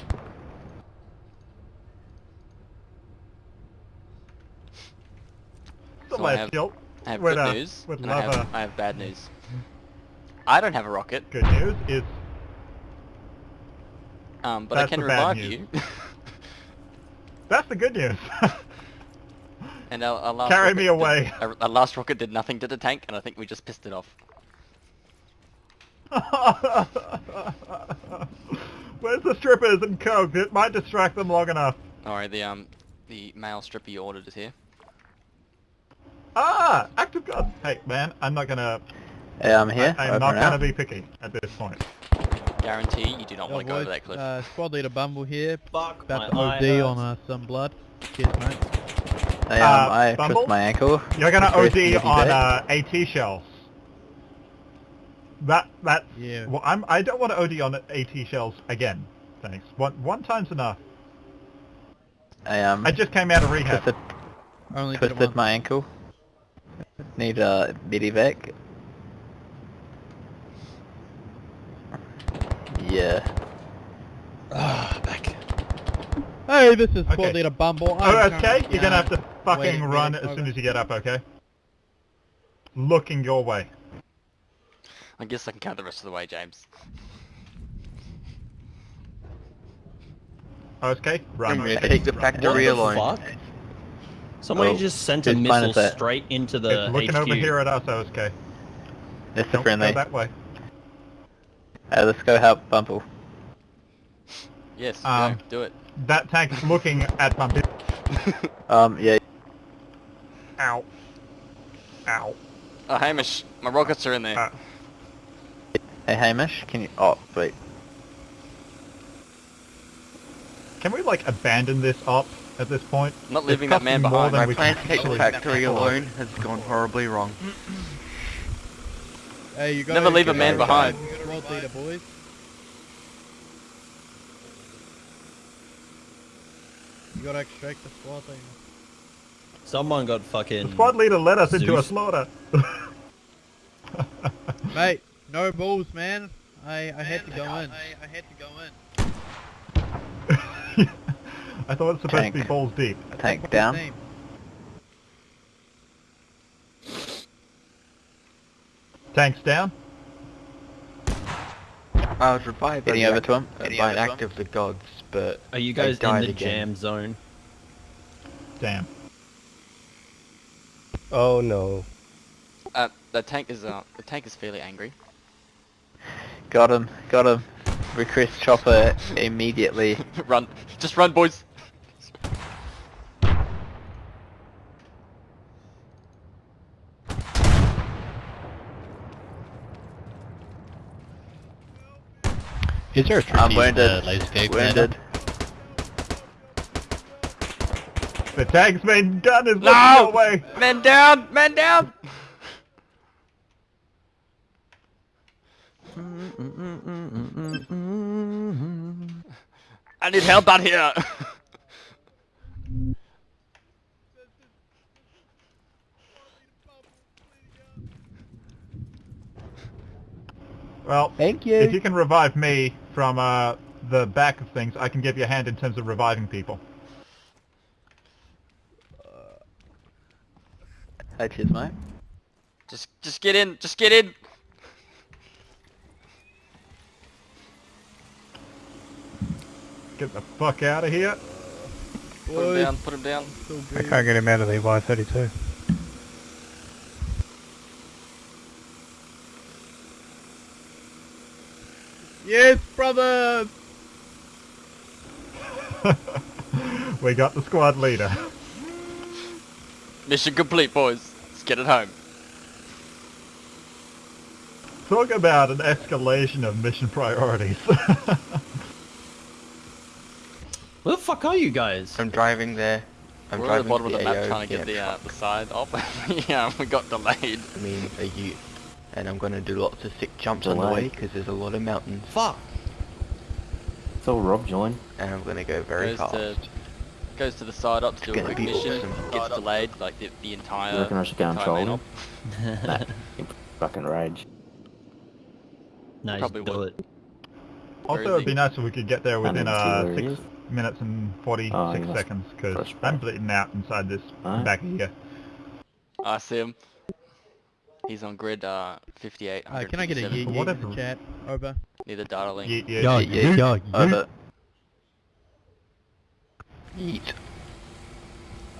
So I have- I have good uh, news, and I have. I have bad news. I don't have a rocket, Good news is um, but I can revive you. that's the good news. and our, our last Carry me did- away. our, our last rocket did nothing to the tank, and I think we just pissed it off. Where's the strippers and coke? It might distract them long enough. Alright, the um, the male stripper you ordered is here. Ah, active gun. Hey, man, I'm not gonna. Hey, I'm here. I, over am not gonna be picky at this point. Guarantee you do not want to go over boys, that cliff. uh, squad leader Bumble here. Fuck About my to eye OD on uh, some blood. Cheers, mate. Hey, Uh, um, I Bumble? twisted my ankle. You're gonna OD on uh, AT shells. That that. Yeah. Well, I'm. I don't want to OD on AT shells again. Thanks. One one time's enough. I um I just came out of rehab. twisted, Only twisted my ankle. Need a medivac. Yeah. Ah, back. Hey, this is squad Okay. leader Bumble. Oh, I'm okay. You're gonna have to fucking waiting run medic as soon as you get up. Okay. Looking your way. I guess I can count the rest of the way, James. Okay. Run. I'm gonna take the Run. factory What the alone. fuck? Somebody Oh, just sent a missile straight into the It's looking HQ. over here at us, OSK. That's the Don't friendly. go that way. Hey, let's go help Bumble. Yes, Um, go, do it. That tank is looking at my bit. Um, yeah. Ow. Ow. Oh, Hamish, my rockets are in there. Uh, Hey Hamish, can you? Oh, wait. Can we like abandon this op at this point? I'm not It's leaving that costing man more behind. than My we plan can to take the actually factory afford. alone has gone horribly wrong. Hey, you Never leave a man behind. Squad leader, boys. You gotta extract the squad leader. Someone got fucking. The squad leader led us into a slaughter. Mate, no balls, man. I, I had to go in. I, I had to go in. I thought it was supposed to be balls deep. Tank down. Tanks down. I was revived by, the over to him. uh, by over an act of the gods, but Are you they guys in the again. jam zone? Damn. Oh no. Uh, the tank is uh, the tank is fairly angry. Got him. Got him. Request chopper immediately. run, just run, boys. Is there a I'm wounded. Uh, wounded. The tank's main gun is looking No! your way. Men down, men down. I need help out here. Well, Thank you. if you can revive me from uh, the back of things, I can give you a hand in terms of reviving people. Hey, cheers, mate. just, just get in, just get in. Get the fuck out of here. Put him down, put him down. I can't get him out of the Y32. Yes, brother! we got the squad leader. Mission complete, boys. Let's get it home. Talk about an escalation of mission priorities. Where the fuck are you guys? I'm driving there. I'm We're at the driving bottom of the the map AO. trying to get yeah, the uh, the side off. yeah, we got delayed. I mean, are you? And I'm gonna do lots of sick jumps on the way because there's a lot of mountains, Fuck. So Rob joined. and I'm gonna go very Goes fast. to goes to the side up to do a quick mission. awesome. Gets delayed like the, the entire. You reckon I should go and troll him? Nah, fucking rage. No, Probably just do would. it. also, it'd be nice if we could get there within didn't uh, six minutes and 46 Oh, seconds, because press I'm play. bleeding out inside this Alright. back here. I see him. He's on grid uh 58. Uh, can I get a 157, yeet yeet in the chat? Over. near the data link. Yeet, yeet. Yo, Yeah, yo, Over. Yeet.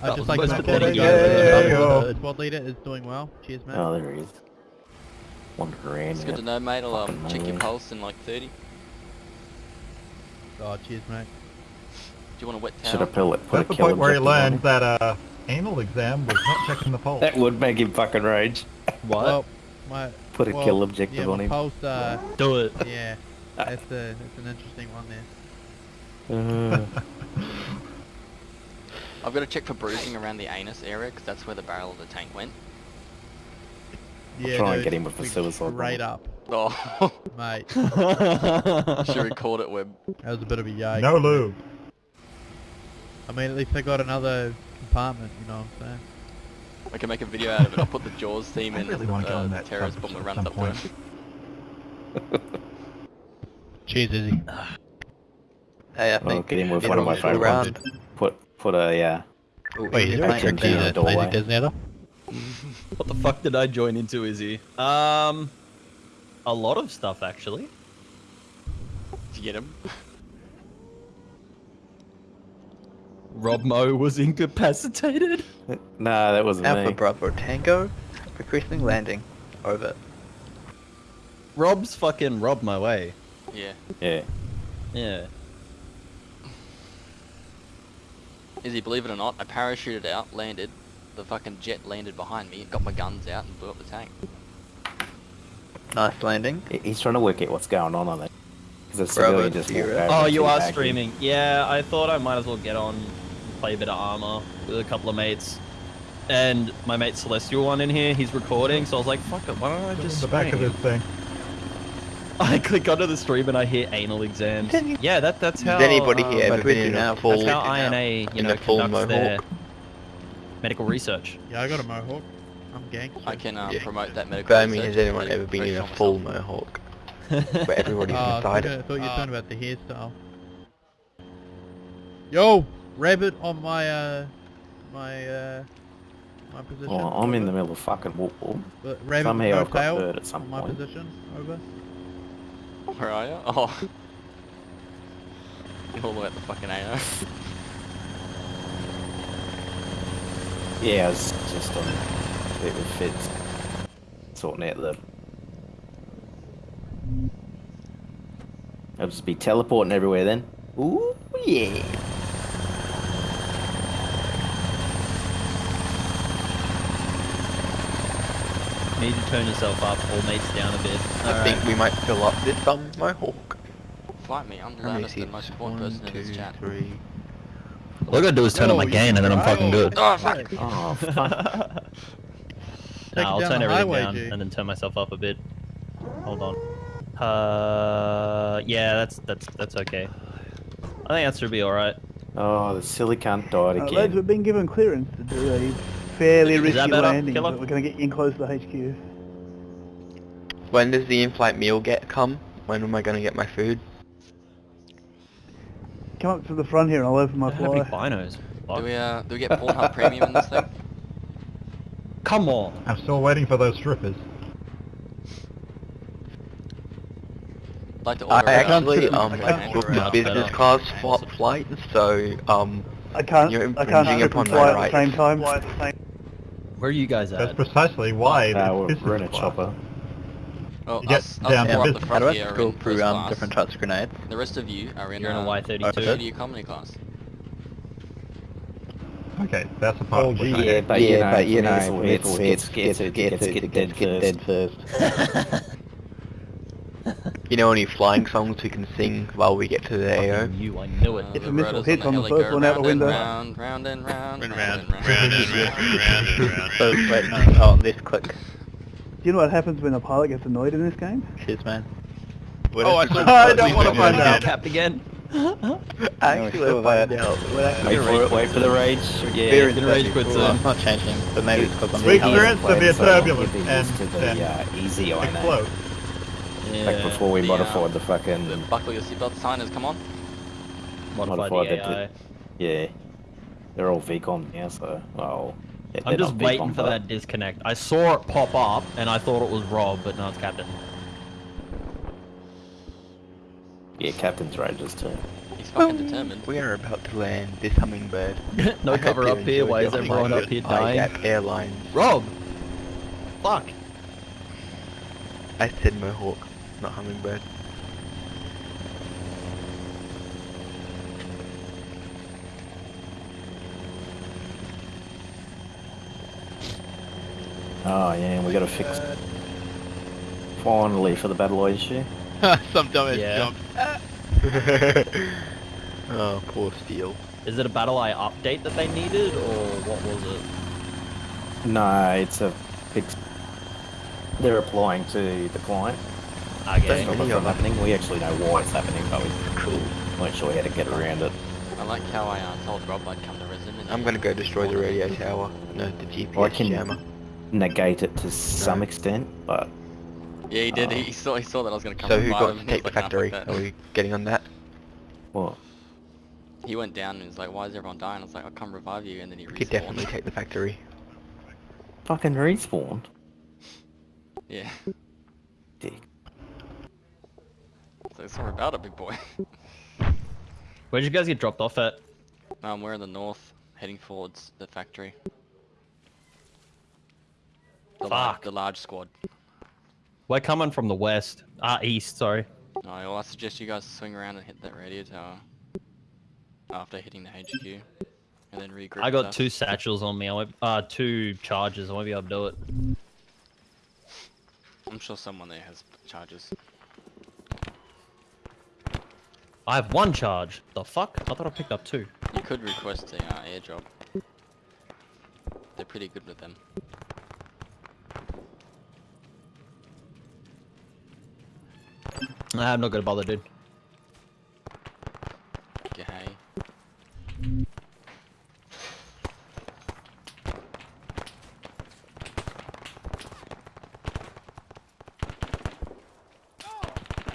I'd That just like to most report pathetic that Yeah, the yo. the squad leader is doing well. Cheers, man. Oh, there he is. Wandering around. It's good to know, mate. I'll um, Fucking check your pulse in like 30. Do Oh, cheers, mate. Do you want a wet Should towel? have put, put That's a the kill point where he learned that uh, anal exam was not checking the pulse. That would make him fucking rage. What? Well, my Put a well, kill objective yeah, on him. Pulse, uh, do it. yeah, that's a that's an interesting one there. Uh, I've got to check for bruising around the anus area because that's where the barrel of the tank went. Yeah, try and get him with the we suicide Straight bomb. up, Oh, mate. should record it, Web. That was a bit of a yike. no lube. I mean, at least they got another compartment. You know what I'm saying? I can make a video out of it. I'll put the Jaws theme I in really wanna go uh, on the that terrorist subject bomber at runs some up to point. him. Cheers, Izzy. Hey, I Well, think get him with one of my full favourite round. put put a yeah. Ooh, Wait, he's is there a trick in the to doorway. Lazy Disney? What the fuck did I join into, Izzy? Um, a lot of stuff actually. Did you get him? Rob Mo was incapacitated. Nah, that wasn't Alpha me. Bravo Tango, requesting landing. Over. Rob's fucking robbed my way. Eh? Yeah. Yeah. Yeah. Izzy, believe it or not, I parachuted out, landed, the fucking jet landed behind me, got my guns out and blew up the tank. Nice landing. He's trying to work out what's going on on it. Because a just zero. walked over Oh, you are streaming. Yeah, I thought I might as well get on, play a bit of armor with a couple of mates. And my mate Celestial one in here, he's recording, so I was like, fuck it, why don't I just the back of stream? this thing. I click onto the stream and I hear anal exams. Yeah, that that's how. Has anybody um, here ever been in now. a full, That's how INA, you know, a full conducts their mohawk? medical research. Yeah, I got a mohawk. I'm gangster. I can um, Yeah. promote that medical But I mean, research has anyone ever been in a full myself. mohawk? Where everybody's Oh, I inside thought, it. I thought you were talking about the hairstyle. Yo, rabbit on my uh, my uh, my position. Oh, I'm in the middle of fucking war. But rabbit Somehow I've got tail hurt at some on my point. position. Over. Where are you? Oh. All the way at the fucking AO. Yeah, I was just on a bit with Fitz. Sorting out the... I'll just be teleporting everywhere then. Ooh, yeah. Need to turn yourself up or mates down a bit. I Alright. think we might fill up this um mohawk. Fight me, I'm the How many loudest and most important One, person in this chat. three. All I gotta do is turn up my you gain and then I'm fucking good. Oh, fuck. Oh, fuck. Nah, I'll down turn the everything highway, down G. and then turn myself up a bit. Hold on. Uh, yeah, that's that's that's okay. I think that should be alright. Oh, the silly cunt died Uh, lads, again. we've been given clearance to do a fairly risky landing, Killer? but we're going to get in close to the HQ. When does the in-flight meal get come? When am I gonna get my food? Come up to the front here and I'll open my Don't have any fly. binos. Do we uh do we get Pornhub Premium in this thing? Come on. I'm still waiting for those strippers. I'd like I actually um I booked a business class flight, so um I can't, You're I can't infringing upon my fly at the same time. Where are you guys at? That's precisely why Uh, it's we're, business we're in a class. chopper. Well, You get us, us down four to up the business. How front do I here are go in through first um class. different types of grenades? The rest of you are in You're in a uh, Y32. media economy class. Okay, that's the part. Oh, which gee, I yeah, hate. but you know, but you for know, missile hits, missile gets, hits, gets, gets, gets, gets, gets, gets, dead dead first. first. you know any flying songs we can sing while we get to the AO? You, I knew it. If a missile hits on the first one out the round and window. Round, round and round, Round, round, and round. round and round, round and round. Oh, wait, oh, this click. Do you know what happens when a pilot gets annoyed in this game? Cheers, man. Oh, I I don't wanna find out. Capped again. Actually, sure find that. out. Wait for it, wait for the rage. Yeah, the rage quits Well, in. it's not changing, but maybe it's because I'm We being experienced held. severe turbulence and used to the then uh, easy INA. Explode. Yeah. Like before we The, modified uh, the fucking The buckle your seatbelt signers, come on. Modify modified the the- yeah. They're all VCOM now, so well. yeah, I'm just waiting VCOM, for but- that disconnect. I saw it pop up and I thought it was Rob, but no, it's Captain. Yeah, Captain's Rages too. He's fucking determined. We are about to land this hummingbird. no I cover up here. Why is everyone flight up here with dying? IGAP Airlines. Rob! Fuck! I said Mohawk, not hummingbird. Oh yeah, we gotta fix. Uh, finally for the battle issue. Some dumbass Yeah. jump. oh, poor Steel. Is it a BattlEye update that they needed, or what was it? No, it's a fix. They're applying to the client. Okay. That's not what's happening. We actually know why it's happening, but we Cool. weren't sure how to get around it. I like how I uh, told Rob I'd come to resume. I'm gonna go destroy the radio tower. No, the GPS I can jammer. negate it to some extent, but Yeah, he did. Oh. He saw. He saw that I was gonna come. So who got to take the was like, factory? Are we getting on that? well, He went down and was like, "Why is everyone dying?" I was like, "I'll come revive you," and then he We could definitely take the factory. fucking respawned. Yeah. Dick. So sorry about it, big boy. Where'd you guys get dropped off at? um, we're in the north, heading towards the factory. The, Fuck. the large squad. We're coming from the west. Ah, east, sorry. No, well, I suggest you guys swing around and hit that radio tower after hitting the HQ, and then regroup. I got two satchels on me. I won't, uh, two charges. I won't be able to do it. I'm sure someone there has charges. I have one charge. The fuck? I thought I picked up two. You could request an uh, airdrop. They're pretty good with them. I'm not gonna bother, dude. Okay, hey.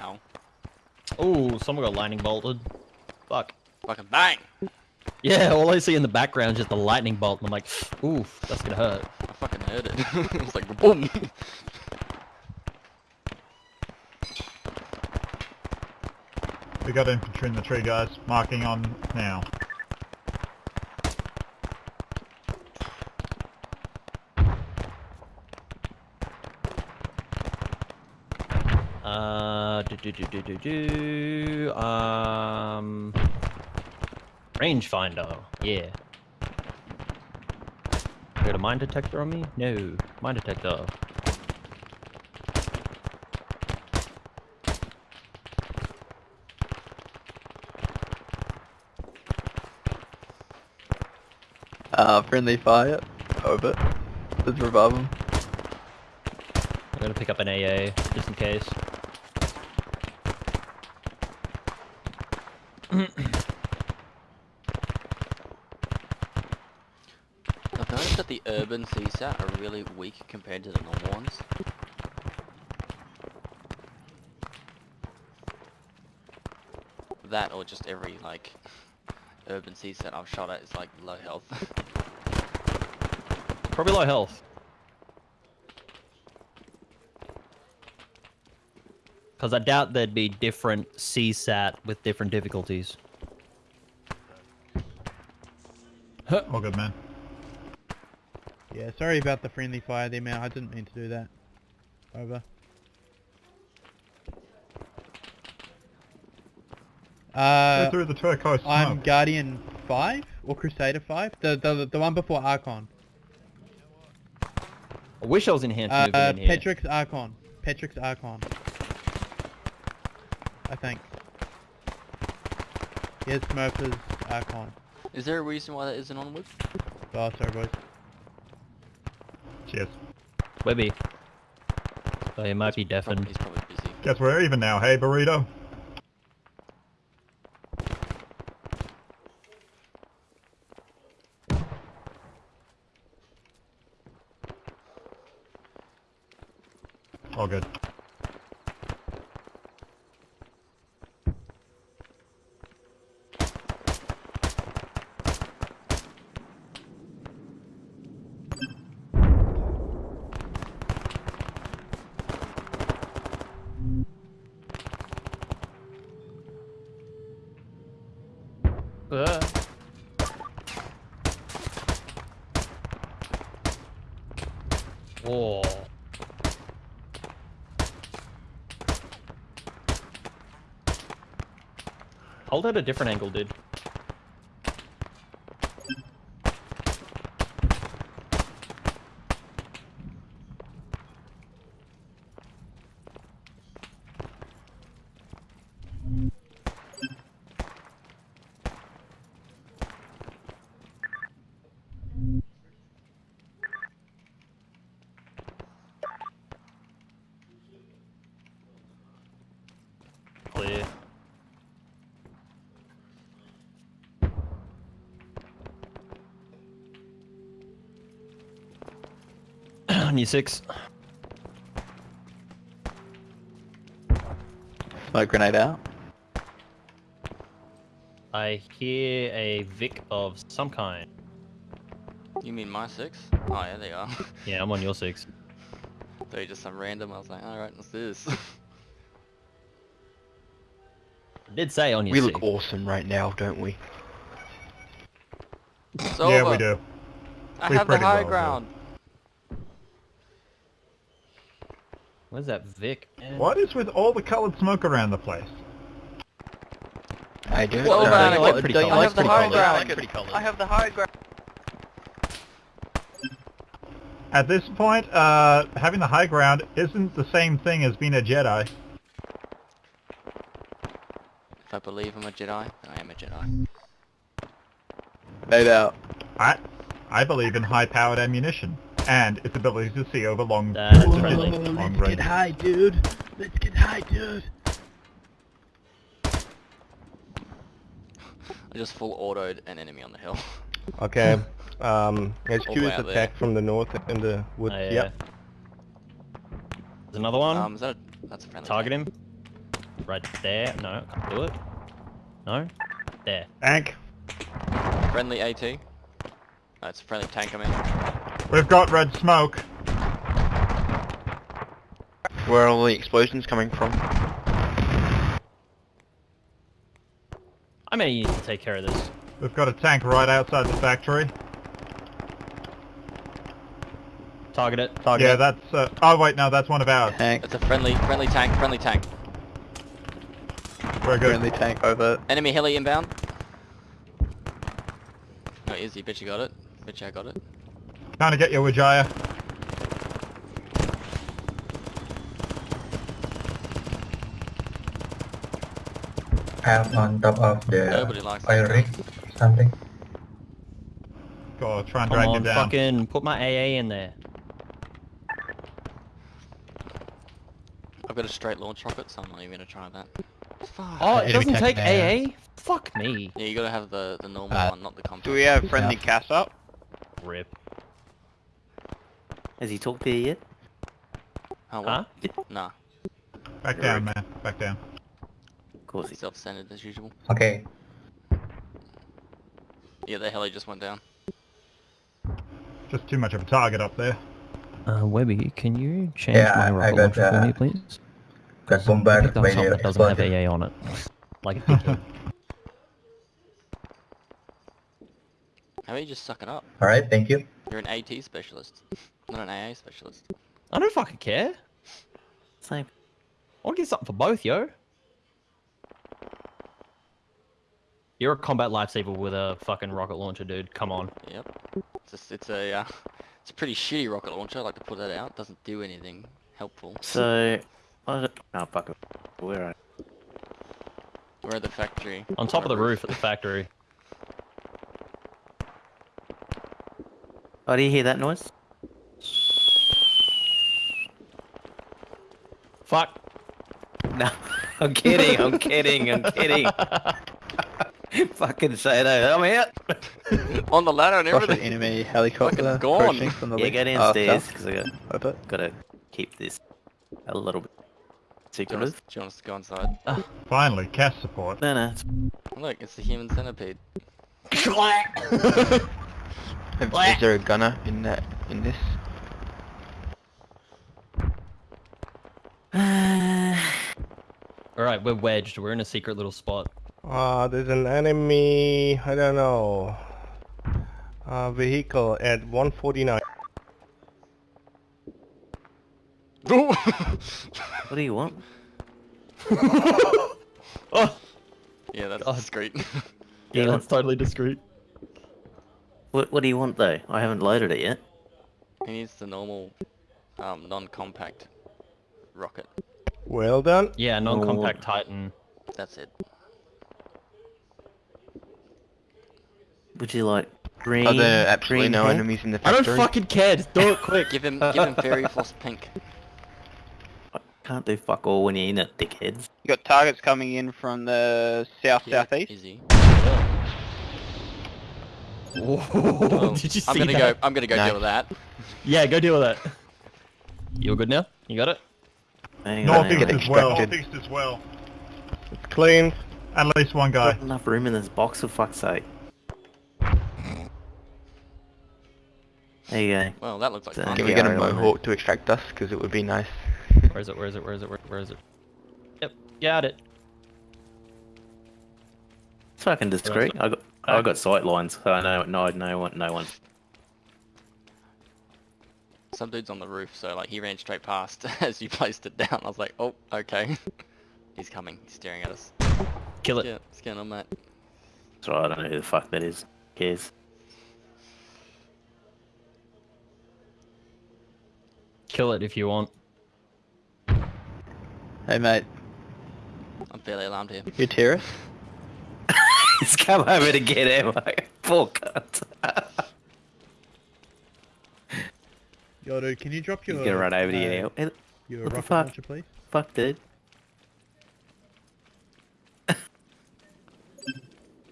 Ow. Oh, someone got lightning bolted. Fuck. Fucking bang! Yeah, all I see in the background is just the lightning bolt, and I'm like, oof, that's gonna hurt. I fucking heard it. it was like boom! We got infantry in the tree, guys. Marking on now. Uh, do do do do do. Um, rangefinder. Yeah. Got a mine detector on me? No, mine detector. Uh, friendly fire. Over. Let's revive him. I'm gonna pick up an AA just in case. I've noticed that the urban CSAT are really weak compared to the normal ones. That or just every like urban CSAT I've shot at is like low health. Probably low health. Because I doubt there'd be different CSAT with different difficulties. All good, man. Yeah, sorry about the friendly fire there, man. I didn't mean to do that. Over. Uh, Go through the turquoise I'm smoke. Guardian 5 or Crusader 5? The the the one before Archon. I wish I was enhanced Uh, movement in here. Petrix Archon. Patrick's Archon. I think. Here's Smurfers icon. Is there a reason why that isn't on with? Oh, sorry boys. Cheers. Webby. Oh, he might be deafened. He's probably busy. Guess we're even now, hey burrito? All good. Uh. Whoa. Hold at a different angle, dude. On you six. Smoke grenade out. I hear a Vic of some kind. You mean my six? Oh yeah, they are. Yeah, I'm on your six. They're just some random. I was like, alright, what's this? I did say on your We six. look awesome right now, don't we? It's Yeah, over. we do. I We have the pretty high well do. What is that, Vic? Man? What is with all the colored smoke around the place? I do. Well, no, I, like pretty colors. I have the high ground. I, like. I have the high ground. At this point, uh, having the high ground isn't the same thing as being a Jedi. If I believe I'm a Jedi, I am a Jedi. No doubt. I, I believe in high-powered ammunition and its ability to see over long, That's long friendly. long Let's get range. high, dude. Let's get high, dude. I just full autoed an enemy on the hill. Okay. Um, HQ All the way is out there. attacked from the north in the woods. Oh, yeah. Yep. There's another one. Um, is that a, that's a friendly. Target him. Right there. No, can't do it. No. There. Tank. Friendly AT. That's a friendly tank I'm in. We've got red smoke. Where are all the explosions coming from? I may need to take care of this. We've got a tank right outside the factory. Target it. Target Yeah, it. that's. Uh, oh wait, no, that's one of ours. Tank. It's a friendly, friendly tank, friendly tank. Very good. Friendly tank over. Enemy heli inbound. Oh, easy, bitch you got it. Bitch I got it. Trying to get you, Wijaya. have on top of the Nobody likes oil that. rig something. Go try and Come drag on, you down. fucking put my AA in there. I've got a straight launch rocket, so I'm not even gonna try that. Oh, it doesn't take tank AA? Fuck me. Yeah, you gotta have the the normal Uh, one, not the compact. Do we have friendly CAS up? Rip. Has he talked to you yet? Oh, Huh? Nah, Back down, man. Back down. Of course he's self-centered as usual. Okay. Yeah, the heli just went down. Just too much of a target up there. Uh, Webby, can you change Yeah, my I rocket got, launcher for me, please? Got Pick bombarded up by the that doesn't have explosive. AA on it. like a dickhead. How about you just suck it up? Alright, thank you. You're an AT specialist, not an AA specialist. I don't fucking care. Same. I'll get something for both, yo. You're a combat lifesaver with a fucking rocket launcher, dude. Come on. Yep. It's a, it's a, uh, it's a pretty shitty rocket launcher. I like to put that out. Doesn't do anything helpful. So, oh fuck it. Where are We're at the factory. On top of the roof at the factory. Oh, do you hear that noise? Fuck. No, I'm kidding. I'm kidding. I'm kidding. Fucking say that. I'm out. On the ladder and Russian everything. enemy helicopter Fucking gone. approaching from the Yeah, go downstairs south. because I got Over. gotta keep this a little bit Do you, want secretive. do you want us to go inside? Ah, finally, CAS support. No, no. It's, Look, it's the human centipede. Is is there a gunner in that in this? Alright, we're wedged. We're in a secret little spot. Uh, there's an enemy, I don't know, uh, vehicle at 149. what do you want? Oh, Yeah, that's God. discreet. yeah, Yeah. that's totally discreet. What What do you want though? I haven't loaded it yet. he needs the normal, um, non-compact rocket. Well done. Yeah, non-compact Titan. That's it. Would you like green? Are there absolutely green no hair? enemies in the factory? I don't fucking care. Just do it quick. Give him, give him fairy floss pink. I Can't do fuck all when you're in it, dickheads. You got targets coming in from the south Yeah, southeast. Easy. Whoa, um, did you see I'm gonna that? go. I'm gonna go Nice. deal with that. Yeah, go deal with that. You're good now? You got it? Hang on, hang Northeast as well. extracted. Northeast as well. It's clean. At least one guy. Got enough room in this box for fuck's sake. There you go. Well, that looks like So- fun. Can we get a mohawk to extract us? Because it would be nice. Where is it? Where is it? Where is it? Where, where is it? Yep, got it. It's fucking discreet. I got I got sight lines, so I know no no one no one. Some dude's on the roof, so like he ran straight past as you placed it down. I was like, oh, okay. He's coming. He's staring at us. Kill it. Yeah, what's going on, mate? That's right. I don't know who the fuck that is. Who cares? kill it if you want. Hey mate, I'm fairly alarmed here. you terrorist? He's come over to get him. Poor cunt. Yo, dude, can you drop your... He's gonna run over to you uh, now. And- Your what the rocket fuck? launcher, please? Fuck, dude.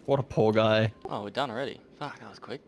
What a poor guy. Oh, we're done already. Fuck, that was quick.